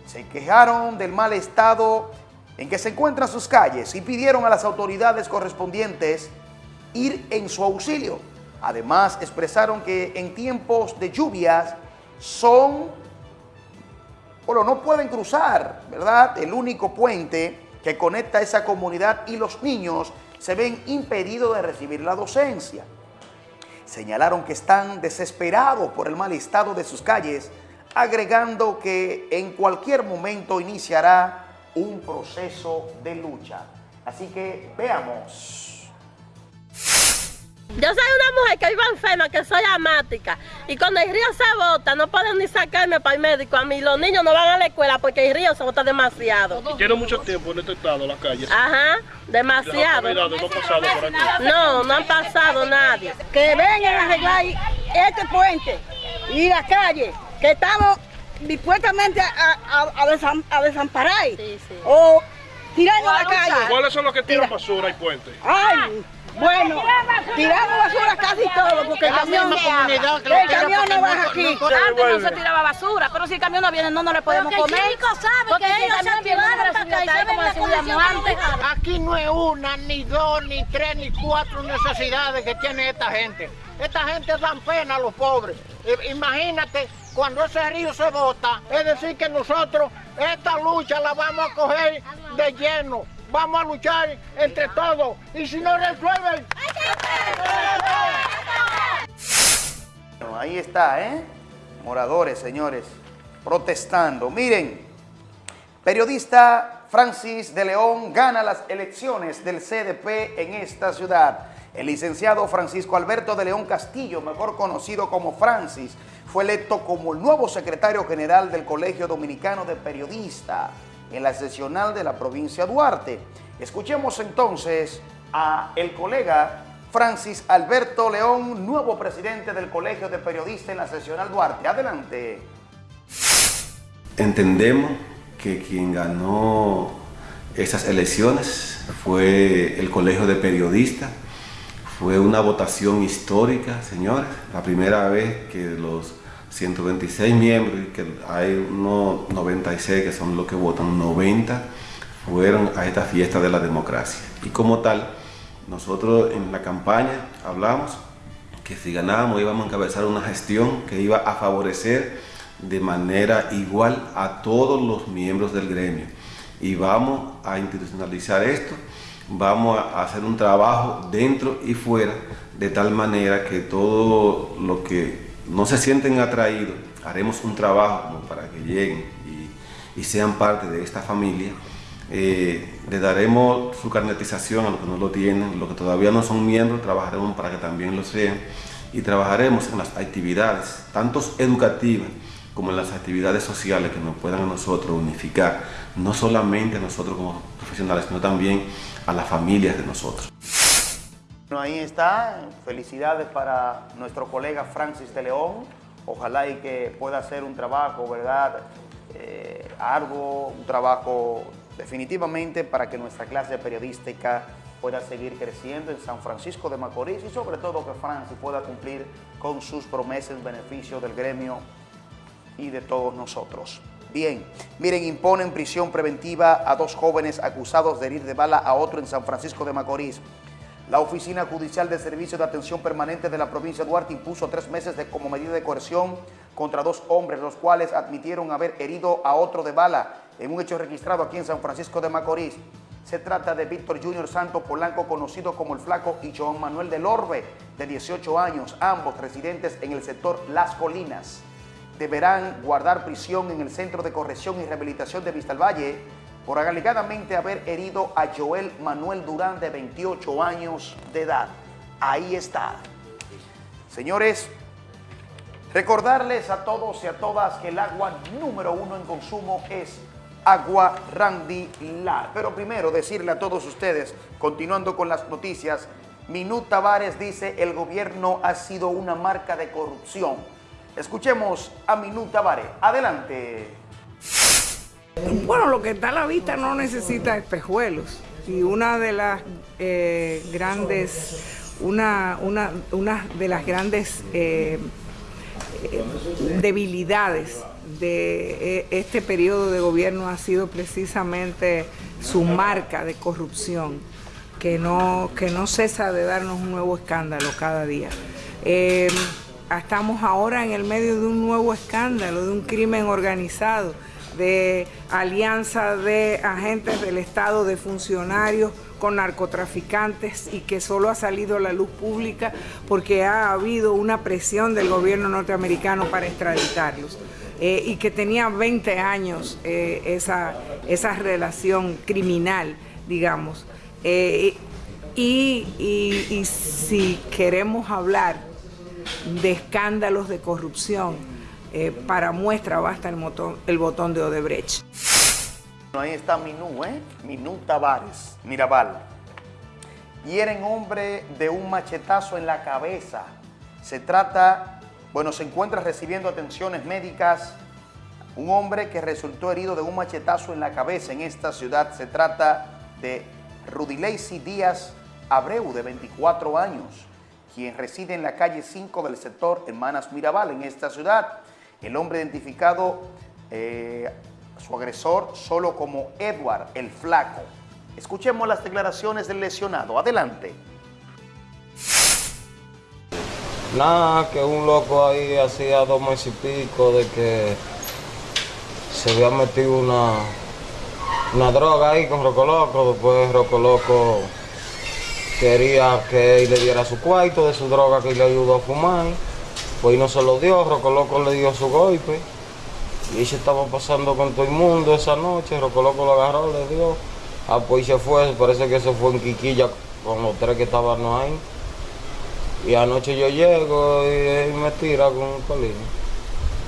se quejaron del mal estado en que se encuentran sus calles y pidieron a las autoridades correspondientes ir en su auxilio. Además, expresaron que en tiempos de lluvias son, bueno, no pueden cruzar, ¿verdad? El único puente que conecta esa comunidad y los niños se ven impedidos de recibir la docencia. Señalaron que están desesperados por el mal estado de sus calles, agregando que en cualquier momento iniciará un proceso de lucha. Así que veamos. Yo soy una mujer que vive enferma, que soy amática. Y cuando el río se bota, no pueden ni sacarme para el médico. A mí los niños no van a la escuela porque el río se bota demasiado. Y tiene mucho tiempo en este estado, la calle. Ajá, demasiado. Las no han pasado por aquí. No, no han pasado nadie. que vengan a arreglar este puente y la calle, que estamos dispuestamente a, a- a desam- a desamparar o tirando a la calle. ¿Cuáles son los que tiran basura y puente? Ay, bueno, tiramos basura casi todo porque el camión, el camión no baja aquí. Antes no se tiraba basura, pero si el camión no viene no, no le podemos comer. chico sabe Porque el ellos se le para acá y como condición antes. Aquí no es una, ni dos, ni tres, ni cuatro necesidades que tiene esta gente. Esta gente dan pena a los pobres. Imagínate, cuando ese río se bota, es decir que nosotros esta lucha la vamos a coger de lleno. Vamos a luchar entre todos. Y si no resuelven... Bueno, ahí está, ¿eh? Moradores, señores, protestando. Miren, periodista Francis de León gana las elecciones del CDP en esta ciudad. El licenciado Francisco Alberto de León Castillo, mejor conocido como Francis, fue electo como el nuevo secretario general del Colegio Dominicano de Periodistas en la sesional de la provincia Duarte. Escuchemos entonces a el colega Francis Alberto León, nuevo presidente del Colegio de Periodistas en la sesional Duarte. Adelante. Entendemos que quien ganó esas elecciones fue el Colegio de Periodistas. Fue una votación histórica, señores. La primera vez que los 126 miembros, y que hay unos 96 que son los que votan, 90 fueron a esta fiesta de la democracia. Y como tal, nosotros en la campaña hablamos que si ganábamos íbamos a encabezar una gestión que iba a favorecer de manera igual a todos los miembros del gremio. Y vamos a institucionalizar esto, vamos a hacer un trabajo dentro y fuera, de tal manera que todo lo que no se sienten atraídos, haremos un trabajo para que lleguen y, y sean parte de esta familia. Eh, le daremos su carnetización a los que no lo tienen, los que todavía no son miembros, trabajaremos para que también lo sean y trabajaremos en las actividades, tanto educativas como en las actividades sociales que nos puedan a nosotros unificar, no solamente a nosotros como profesionales, sino también a las familias de nosotros. Ahí está. Felicidades para nuestro colega Francis de León. Ojalá y que pueda hacer un trabajo, ¿verdad? Eh, arduo, un trabajo definitivamente para que nuestra clase periodística pueda seguir creciendo en San Francisco de Macorís y sobre todo que Francis pueda cumplir con sus promesas en beneficio del gremio y de todos nosotros. Bien, miren, imponen prisión preventiva a dos jóvenes acusados de herir de bala a otro en San Francisco de Macorís. La Oficina Judicial de Servicio de Atención Permanente de la provincia de Duarte impuso tres meses de, como medida de coerción contra dos hombres, los cuales admitieron haber herido a otro de bala en un hecho registrado aquí en San Francisco de Macorís. Se trata de Víctor Junior Santo Polanco, conocido como El Flaco, y Joan Manuel del Orbe, de 18 años, ambos residentes en el sector Las Colinas. Deberán guardar prisión en el Centro de Corrección y Rehabilitación de Vistalvalle por alegadamente haber herido a Joel Manuel Durán, de 28 años de edad. Ahí está. Señores, recordarles a todos y a todas que el agua número uno en consumo es agua Randy Lar. Pero primero decirle a todos ustedes, continuando con las noticias, Minú Tavares dice el gobierno ha sido una marca de corrupción. Escuchemos a Minú Tavares. Adelante. Bueno, lo que está a la vista no necesita espejuelos. Y una de las eh, grandes, una, una, de las grandes eh, debilidades de eh, este periodo de gobierno ha sido precisamente su marca de corrupción, que no, que no cesa de darnos un nuevo escándalo cada día. Estamos ahora en el medio de un nuevo escándalo, de un crimen organizado de alianza de agentes del Estado, de funcionarios con narcotraficantes y que solo ha salido a la luz pública porque ha habido una presión del gobierno norteamericano para extraditarlos. Eh, y que tenía 20 años eh, esa, esa relación criminal, digamos. Eh, Y, y- y si queremos hablar de escándalos de corrupción, eh, para muestra basta el, botón- el botón de Odebrecht. Ahí está Minú, ¿eh? Minú Tavares, Mirabal. Hieren hombre de un machetazo en la cabeza. Se trata, bueno, se encuentra recibiendo atenciones médicas un hombre que resultó herido de un machetazo en la cabeza en esta ciudad. Se trata de Rudileisi Díaz Abreu, de 24 años, quien reside en la calle 5 del sector Hermanas Mirabal, en esta ciudad. El hombre identificado, eh, su agresor, solo como Edward el Flaco. Escuchemos las declaraciones del lesionado. Adelante. Nada, que un loco ahí hacía dos meses y pico de que se había metido una, una droga ahí con Roco Loco. Después Roco Loco quería que él le diera su cuarto de su droga que le ayudó a fumar. Pues no se lo dio, Roco Loco le dio su golpe. Y se estaba pasando con todo el mundo esa noche. Roco Loco lo agarró, le dio. Ah, pues se fue, parece que se fue en Quiquilla con los tres que estaban ahí. Y anoche yo llego y, y me tira con un colín.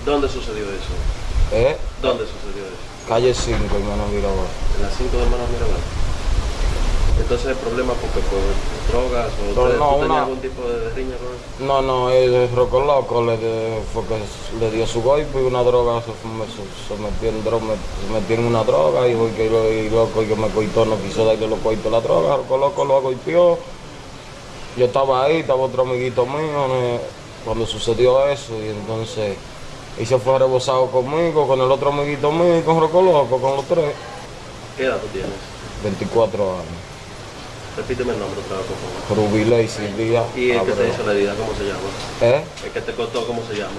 ¿Dónde sucedió eso? ¿Eh? ¿Dónde sucedió eso? Calle 5, hermano Mirabal. En las 5 de hermanos Mirabal. Entonces el problema porque por drogas o No, no, una- algún tipo de riña con él. No, no, el Roco Loco le, fue que le dio su golpe y una droga, se, fue- se, se metió en droga, se metió en una droga y y loco el que me coitó no quiso darle los coitos la droga, Roco Loco lo golpeó. Yo estaba ahí, estaba otro amiguito mío cuando sucedió eso y entonces y se fue rebosado conmigo, con el otro amiguito mío y con Roco Loco, con los tres. ¿Qué edad tú tienes? 24 años. Repíteme el nombre otra vez, por favor. Y Silvia. ¿Y el que te hizo la herida, cómo se llama? ¿Eh? El que te cortó, ¿cómo se llama?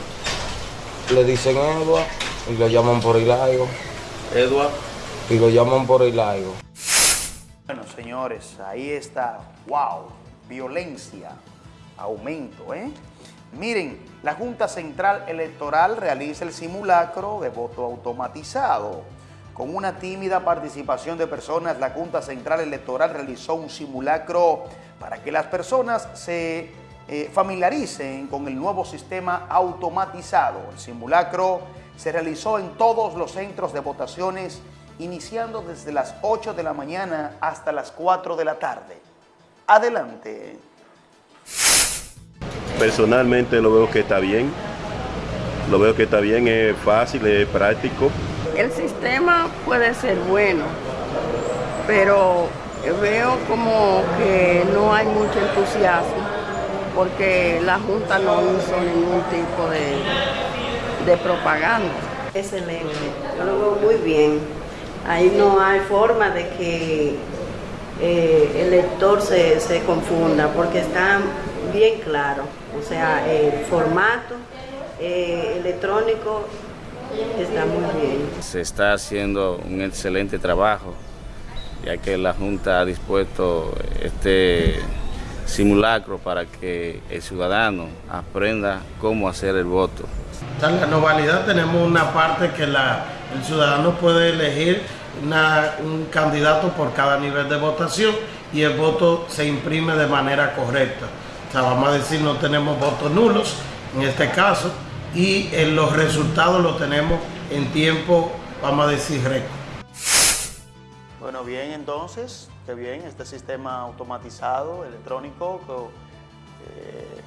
Le dicen Edward y lo llaman por Hilaigo. Edward. Y lo llaman por Hilaigo. Bueno, señores, ahí está. ¡Wow! Violencia. Aumento, ¿eh? Miren, la Junta Central Electoral realiza el simulacro de voto automatizado. Con una tímida participación de personas, la Junta Central Electoral realizó un simulacro para que las personas se eh, familiaricen con el nuevo sistema automatizado. El simulacro se realizó en todos los centros de votaciones, iniciando desde las 8 de la mañana hasta las 4 de la tarde. Adelante. Personalmente lo veo que está bien. Lo veo que está bien, es fácil, es práctico. El sistema puede ser bueno, pero veo como que no hay mucho entusiasmo porque la Junta no hizo ningún tipo de, de propaganda. Excelente, yo lo veo muy bien. Ahí no hay forma de que eh, el lector se, se confunda porque está bien claro. O sea, el formato eh, electrónico está muy bien. Se está haciendo un excelente trabajo, ya que la Junta ha dispuesto este simulacro para que el ciudadano aprenda cómo hacer el voto. En la novalidad tenemos una parte que la- el ciudadano puede elegir una- un candidato por cada nivel de votación y el voto se imprime de manera correcta. O sea, vamos a decir, no tenemos votos nulos en este caso y eh, los resultados los tenemos en tiempo, vamos a decir, récord. Bueno, bien, entonces, qué bien, este sistema automatizado, electrónico, eh,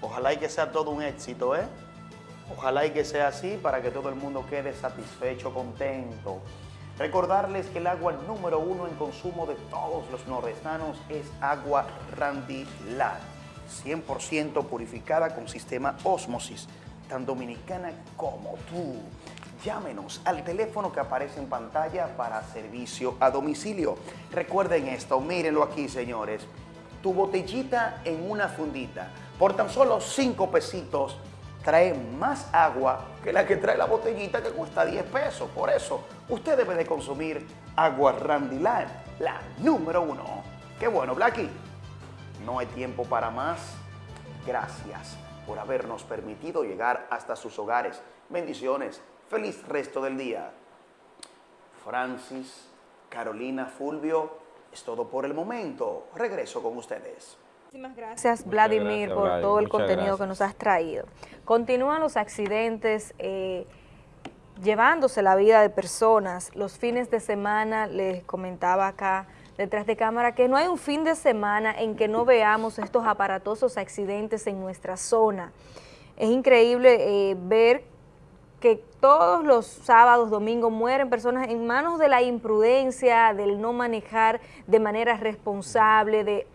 ojalá y que sea todo un éxito, ¿eh? Ojalá y que sea así para que todo el mundo quede satisfecho, contento. Recordarles que el agua número uno en consumo de todos los nordestanos es agua Randy Lat, 100% purificada con sistema Osmosis, tan dominicana como tú. Llámenos al teléfono que aparece en pantalla para servicio a domicilio. Recuerden esto, mírenlo aquí, señores. Tu botellita en una fundita, por tan solo 5 pesitos, trae más agua que la que trae la botellita que cuesta 10 pesos. Por eso, usted debe de consumir agua Randy Land, la número uno. Qué bueno, Blacky. No hay tiempo para más. Gracias por habernos permitido llegar hasta sus hogares. Bendiciones. Feliz resto del día. Francis, Carolina, Fulvio, Es todo por el momento. Regreso con ustedes. Muchísimas gracias, Vladimir, gracias, por todo el Muchas contenido gracias. que nos has traído. Continúan los accidentes eh, llevándose la vida de personas. Los fines de semana, les comentaba acá detrás de cámara, que no hay un fin de semana en que no veamos estos aparatosos accidentes en nuestra zona. Es increíble eh, ver que todos los sábados, domingos mueren personas en manos de la imprudencia, del no manejar de manera responsable, de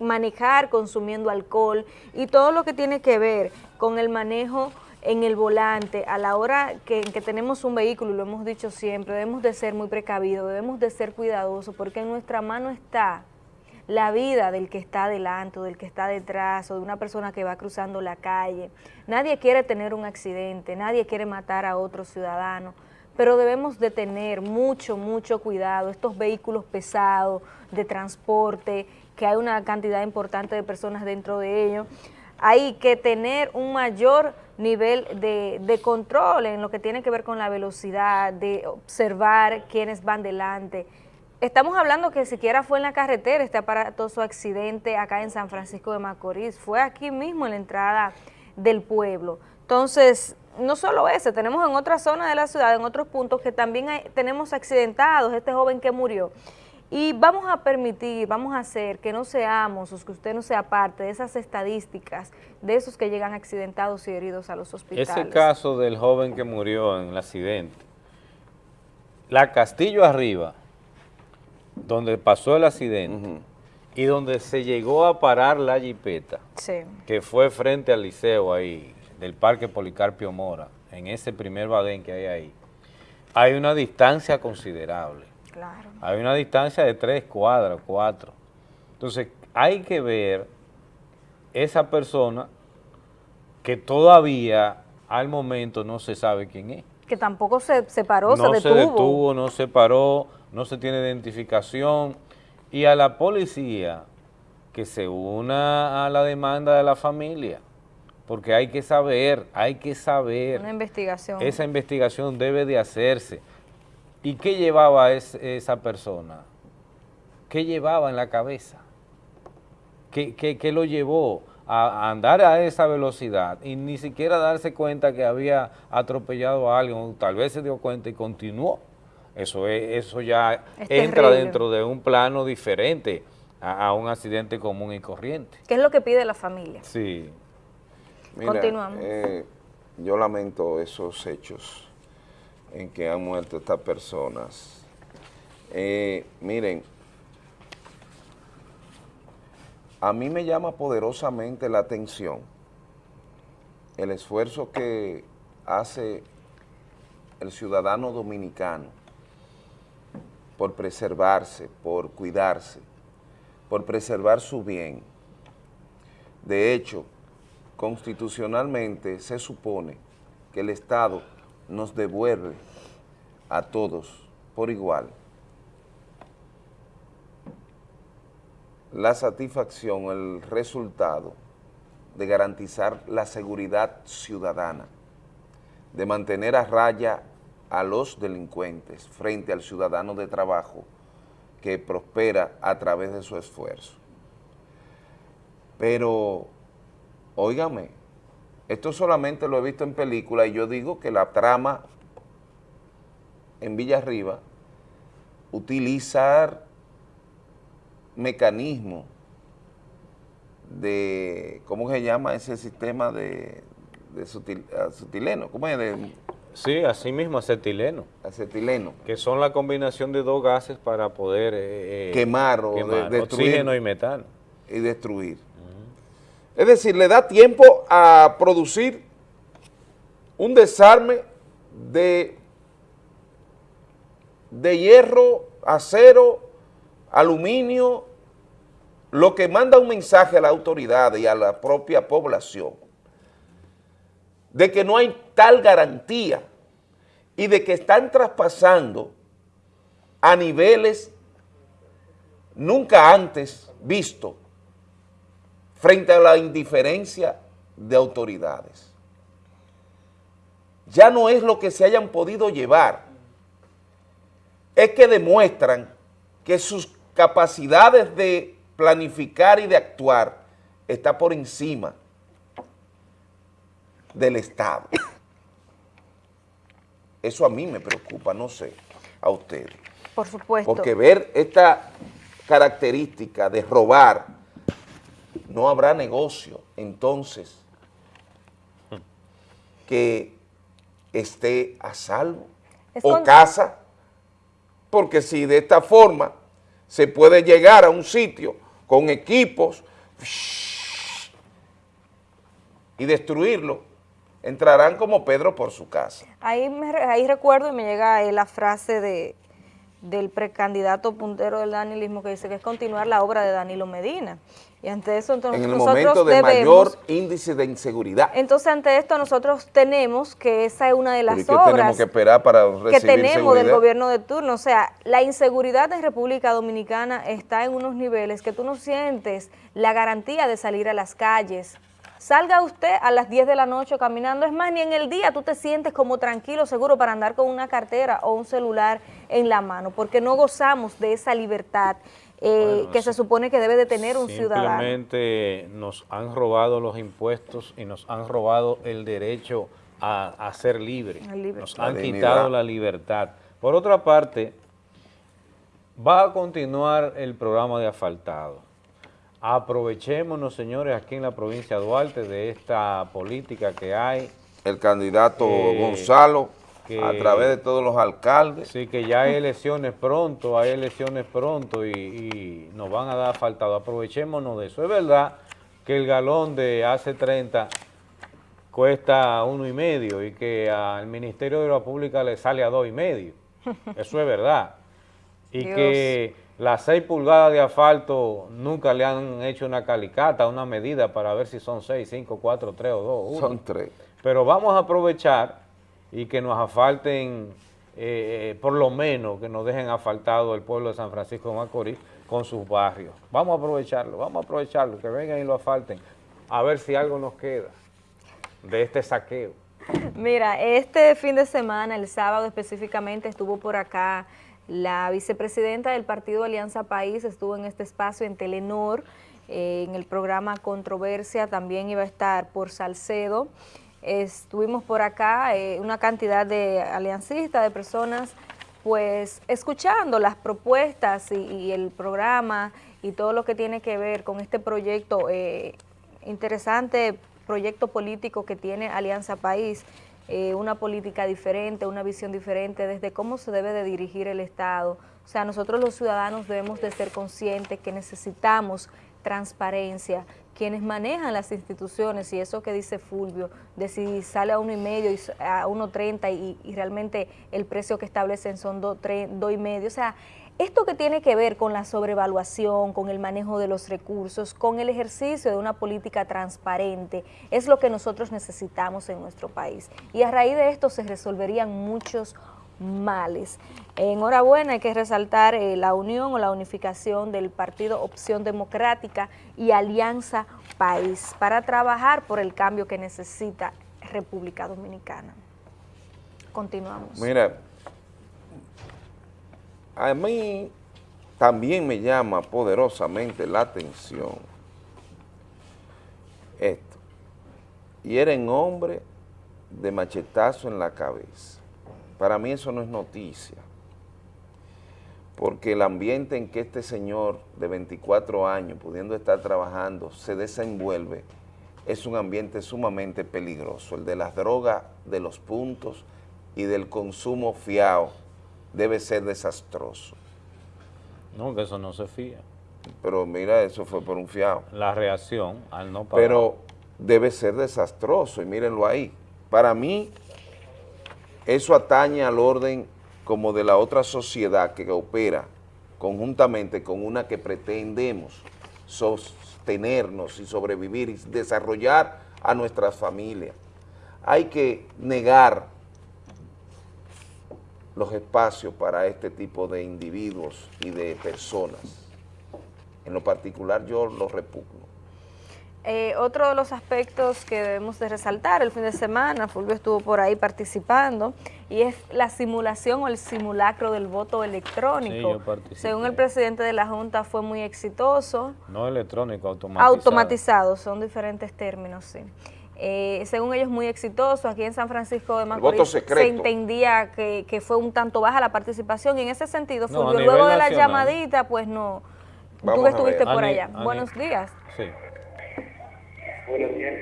manejar consumiendo alcohol y todo lo que tiene que ver con el manejo en el volante a la hora que, que tenemos un vehículo, y lo hemos dicho siempre, debemos de ser muy precavidos, debemos de ser cuidadosos porque en nuestra mano está la vida del que está adelante del que está detrás o de una persona que va cruzando la calle. Nadie quiere tener un accidente, nadie quiere matar a otro ciudadano, pero debemos de tener mucho, mucho cuidado. Estos vehículos pesados de transporte, que hay una cantidad importante de personas dentro de ellos, hay que tener un mayor nivel de, de control en lo que tiene que ver con la velocidad, de observar quiénes van delante, Estamos hablando que siquiera fue en la carretera este aparatoso accidente acá en San Francisco de Macorís, fue aquí mismo en la entrada del pueblo. Entonces, no solo ese, tenemos en otras zonas de la ciudad, en otros puntos que también tenemos accidentados, este joven que murió. Y vamos a permitir, vamos a hacer que no seamos, o que usted no sea parte de esas estadísticas de esos que llegan accidentados y heridos a los hospitales. Ese caso del joven que murió en el accidente, la Castillo arriba, donde pasó el accidente y donde se llegó a parar la jipeta, Sí. que fue frente al liceo ahí, del Parque Policarpio Mora, en ese primer badén que hay ahí, hay una distancia considerable. Claro. Hay una distancia de tres cuadras, cuatro. Entonces, hay que ver esa persona que todavía al momento no se sabe quién es. Que tampoco se, se paró, no se detuvo. detuvo, no se paró, no se tiene identificación. Y a la policía que se una a la demanda de la familia, porque hay que saber, hay que saber. Una investigación. Esa investigación debe de hacerse. ¿Y qué llevaba es- esa persona? ¿Qué llevaba en la cabeza? ¿Qué, qué- qué lo llevó a a andar a esa velocidad y ni siquiera darse cuenta que había atropellado a alguien? o Tal vez se dio cuenta y continuó. Eso, es, eso ya Es entra terrible. dentro de un plano diferente a, a un accidente común y corriente. ¿Qué es lo que pide la familia? Sí. Mira, Continuamos. eh, yo lamento esos hechos en que han muerto estas personas. Eh, miren, a mí me llama poderosamente la atención el esfuerzo que hace el ciudadano dominicano por preservarse, por cuidarse, por preservar su bien. De hecho, constitucionalmente se supone que el Estado nos devuelve a todos por igual la satisfacción, el resultado de garantizar la seguridad ciudadana, de mantener a raya a los delincuentes frente al ciudadano de trabajo que prospera a través de su esfuerzo. Pero, óigame, esto solamente lo he visto en película y yo digo que la trama en Villarriba utilizar mecanismos de, ¿cómo se llama ese sistema de, de sutil- acetileno? ¿Cómo es? De, Sí, así mismo, acetileno. Acetileno. Que son la combinación de dos gases para poder eh, eh, Quemar o de- destruir. oxígeno y metano. y destruir. Es decir, le da tiempo a producir un desarme de, de hierro, acero, aluminio, lo que manda un mensaje a la autoridad y a la propia población de que no hay tal garantía y de que están traspasando a niveles nunca antes vistos frente a la indiferencia de autoridades. Ya no es lo que se hayan podido llevar, es que demuestran que sus capacidades de planificar y de actuar está por encima del Estado. Eso a mí me preocupa, no sé, a ustedes. Por supuesto. Porque ver esta característica de robar, no habrá negocio, entonces, que esté a salvo Es o casa, porque si de esta forma se puede llegar a un sitio con equipos y destruirlo, entrarán como Pedro por su casa. Ahí, me ahí recuerdo y me llega eh, la frase de del precandidato puntero del danilismo que dice que es continuar la obra de Danilo Medina. Y ante eso entonces En el nosotros momento de debemos, mayor índice de inseguridad. entonces ante esto nosotros tenemos que esa es una de las ¿Y qué tenemos obras que esperar para recibir que tenemos del gobierno de turno. O sea, la inseguridad en República Dominicana está en unos niveles que tú no sientes la garantía de salir a las calles. Salga usted a las 10 de la noche caminando, es más, ni en el día tú te sientes como tranquilo, seguro para andar con una cartera o un celular en la mano, porque no gozamos de esa libertad eh, Bueno, que se supone que debe de tener un ciudadano. Simplemente nos han robado los impuestos y nos han robado el derecho a, a ser libre. Nos La han dignidad. quitado la libertad. Por otra parte, va a continuar el programa de asfaltado. Aprovechémonos, señores, aquí en la provincia de Duarte de esta política que hay. El candidato Eh, Gonzalo, que- a través de todos los alcaldes. Sí, que ya hay elecciones pronto, hay elecciones pronto y, y nos van a dar asfaltado. Aprovechémonos de eso. Es verdad que el galón de hace 30 cuesta uno y medio y que al Ministerio de la Pública le sale a dos y medio. Eso es verdad. Y Dios. que las seis pulgadas de asfalto nunca le han hecho una calicata, una medida para ver si son seis, cinco, cuatro, tres o dos. uno. Son tres. Pero vamos a aprovechar y que nos asfalten, eh, eh, por lo menos que nos dejen asfaltado el pueblo de San Francisco de Macorís con sus barrios. Vamos a aprovecharlo, vamos a aprovecharlo, que vengan y lo asfalten, a ver si algo nos queda de este saqueo. Mira, este fin de semana, el sábado específicamente, estuvo por acá la vicepresidenta del partido Alianza País, estuvo en este espacio en Telenor, eh, en el programa Controversia, también iba a estar por Salcedo. Estuvimos por acá, eh, una cantidad de aliancistas, de personas, pues escuchando las propuestas y, el programa y todo lo que tiene que ver con este proyecto eh, interesante proyecto político que tiene Alianza País, eh, una política diferente, una visión diferente desde cómo se debe de dirigir el Estado. O sea, nosotros los ciudadanos debemos de ser conscientes que necesitamos transparencia, quienes manejan las instituciones y eso que dice Fulvio, de si sale a uno y medio a 1.30 y, y realmente el precio que establecen son dos, tres, dos y medio, o sea, esto que tiene que ver con la sobrevaluación, con el manejo de los recursos, con el ejercicio de una política transparente, es lo que nosotros necesitamos en nuestro país. Y a raíz de esto se resolverían muchos males. Enhorabuena, hay que resaltar eh, la unión o la unificación del partido Opción Democrática y Alianza País para trabajar por el cambio que necesita República Dominicana. Continuamos. Mira, a mí también me llama poderosamente la atención esto. Hieren hombre de machetazo en la cabeza. Para mí eso no es noticia, porque el ambiente en que este señor de 24 años, pudiendo estar trabajando, se desenvuelve, es un ambiente sumamente peligroso. El de las drogas, de los puntos y del consumo fiado debe ser desastroso. No, que eso no se fía. Pero mira, eso fue por un fiado. La reacción al no pagar. Pero debe ser desastroso y mírenlo ahí. Para mí, eso atañe al orden como de la otra sociedad que opera conjuntamente con una que pretendemos sostenernos y sobrevivir y desarrollar a nuestras familias. Hay que negar los espacios para este tipo de individuos y de personas. En lo particular yo los repugno. Eh, otro de los aspectos que debemos de resaltar el fin de semana, Fulvio estuvo por ahí participando, y es la simulación o el simulacro del voto Sí, electrónico. Según el presidente de la Junta fue muy exitoso, No electrónico, automatizado. automatizado, son diferentes términos, sí. Eh, según ellos muy exitoso, aquí en San Francisco de Macorís se entendía que, que fue un tanto baja la participación y en ese sentido, No, Fulvio, luego de la nacional. llamadita, pues no, Vamos tú que estuviste por allá. Buenos días. Sí. Buenos días.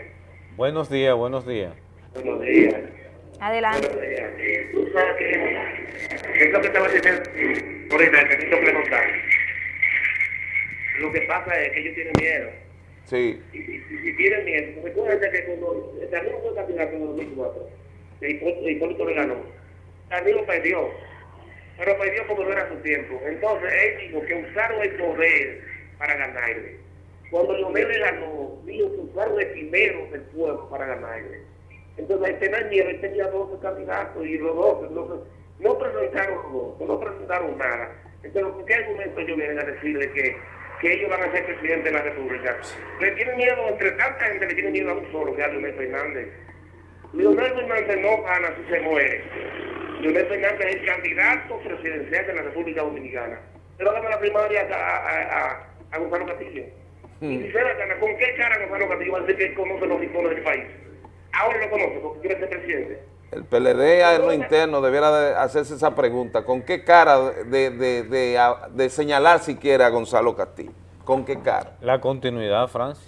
Buenos días, buenos días. Buenos días. Adelante. Tú sabes que, ¿qué es lo que estaba diciendo ahorita? Necesito preguntar. Lo que pasa es que ellos tienen miedo. Sí. Y, y- y tienen miedo. Recuerda que cuando Danilo fue candidato en el 2004, y Hipólito Hipólito le ganó, Danilo perdió. Pero perdió como no era su tiempo. Entonces él dijo que usaron el poder para ganarle. Cuando Leonel le ganó, dijo que usaron el primero del pueblo para ganarle. Entonces, el tener miedo, él tenía 12 candidatos y los 12 no, presentaron los 12, no presentaron nada. Entonces, ¿por qué argumento ellos vienen a decirle que, que ellos van a ser presidente de la República? Le tienen miedo, entre tanta gente le tiene miedo a un solo, que es Leonel Fernández. Leonel Fernández no gana si se muere. Leonel Fernández es el candidato presidencial de la República Dominicana. Pero dame la primaria a, a, a, a Gonzalo Castillo. Y gana, ¿con qué cara Gonzalo Castillo va a decir que él conoce los rincones del país? Ahora lo conoce porque quiere ser presidente. El PLD en lo interno debiera de hacerse esa pregunta. ¿Con qué cara de, de, de, a- de señalar siquiera a Gonzalo Castillo? ¿Con qué cara? La continuidad, Francis.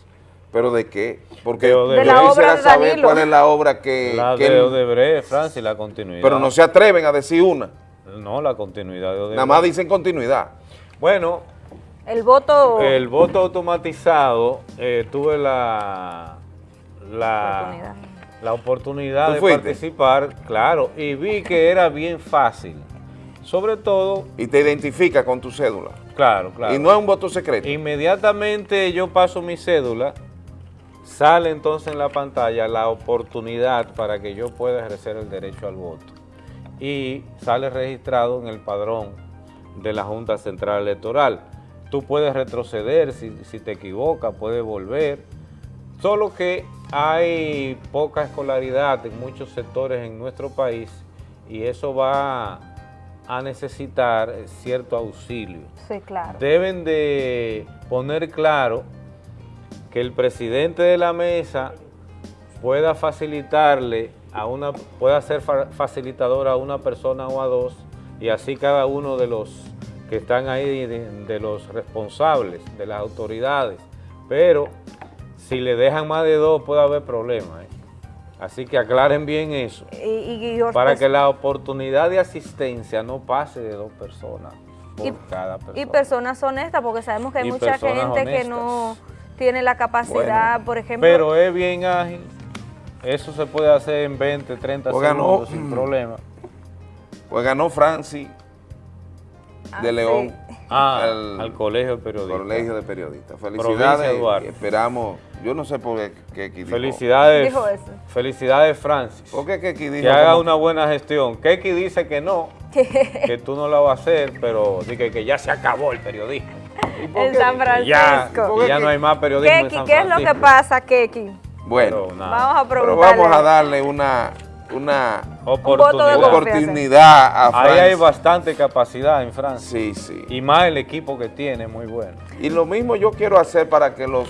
¿Pero de qué? Porque De yo quisiera de saber cuál es la obra que... La que de Odebrecht, Francis, la continuidad. pero no se atreven a decir una. No, la continuidad de Odebrecht. Nada más dicen continuidad. Bueno, El voto... el voto automatizado, eh, tuve la, la Oportunidad. la oportunidad ¿Tú de fuiste? participar, claro, y vi que era bien fácil. Sobre todo, Y te identifica con tu cédula. claro, claro. Y no es un voto secreto. Inmediatamente yo paso mi cédula, sale entonces en la pantalla la oportunidad para que yo pueda ejercer el derecho al voto. Y sale registrado en el padrón de la Junta Central Electoral. Tú puedes retroceder si, si te equivocas, puedes volver. Solo que hay poca escolaridad en muchos sectores en nuestro país y eso va a necesitar cierto auxilio Sí, claro. deben de poner claro que el presidente de la mesa pueda facilitarle a una, pueda ser fa- facilitador a una persona o a dos, y así cada uno de los que están ahí, de, de los responsables, de las autoridades. Pero si le dejan más de dos puede haber problemas. ¿eh? Así que aclaren bien eso, Y, y- y- para que la oportunidad de asistencia no pase de dos personas por Y- cada persona. y personas honestas, porque sabemos que hay Y mucha gente que no tiene la capacidad, por ejemplo... Pero es bien ágil. Eso se puede hacer en 20, 30 Pues ganó. segundos sin problema. Pues ganó Francis Ah, de sí. León Ah, al, Colegio de Periodistas. Colegio de Periodistas. Provincia Felicidades. Y esperamos, yo no sé por qué Keki dijo. Felicidades, Dijo eso. felicidades Francis. ¿Por qué Keki dijo? Que haga una buena gestión. Keki dice que no, que tú no la vas a hacer, pero dice que ya se acabó el periodismo. en San Ya, Francisco. que ya no hay más periodismo en Keki, ¿qué es lo que pasa, Keki? Bueno, Pero. Vamos a pero preguntarle. vamos a darle una, una Oportunidad. de oportunidad a Ahí hay bastante capacidad en Francia. Sí, sí. Y más el equipo que tiene, muy bueno. Y lo mismo yo quiero hacer para que los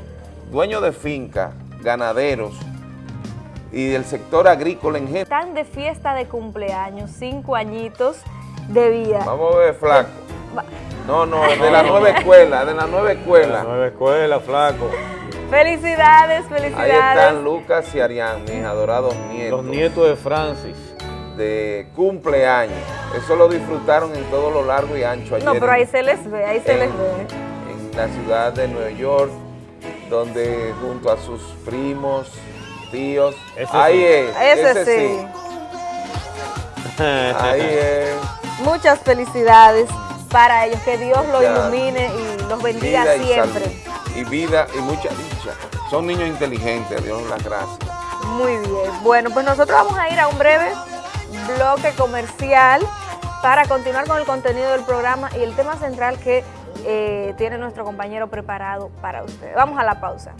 dueños de finca, ganaderos y del sector agrícola en general. Están de fiesta de cumpleaños, cinco añitos de vida. Vamos a ver, flaco. No, no, de la nueva escuela, de la nueva La escuela. nueva escuela, flaco. Felicidades, Ahí felicidades. están Lucas y Arián, mis adorados nietos. Los nietos de Francis. de cumpleaños. Eso lo disfrutaron en todo lo largo y ancho ayer No, pero ahí se les ve, ahí se en- les ve. en la ciudad de Nueva York, donde junto a sus primos, tíos, Ese ahí sí. es, Ese, sí. ahí es, Muchas felicidades para ellos. Que Dios los ilumine y los bendiga siempre. salud, y vida y mucha dicha. Son niños inteligentes, Dios las gracias. Muy bien. Bueno, pues nosotros vamos a ir a un breve bloque comercial para continuar con el contenido del programa y el tema central que eh, tiene nuestro compañero preparado para ustedes. Vamos a la pausa.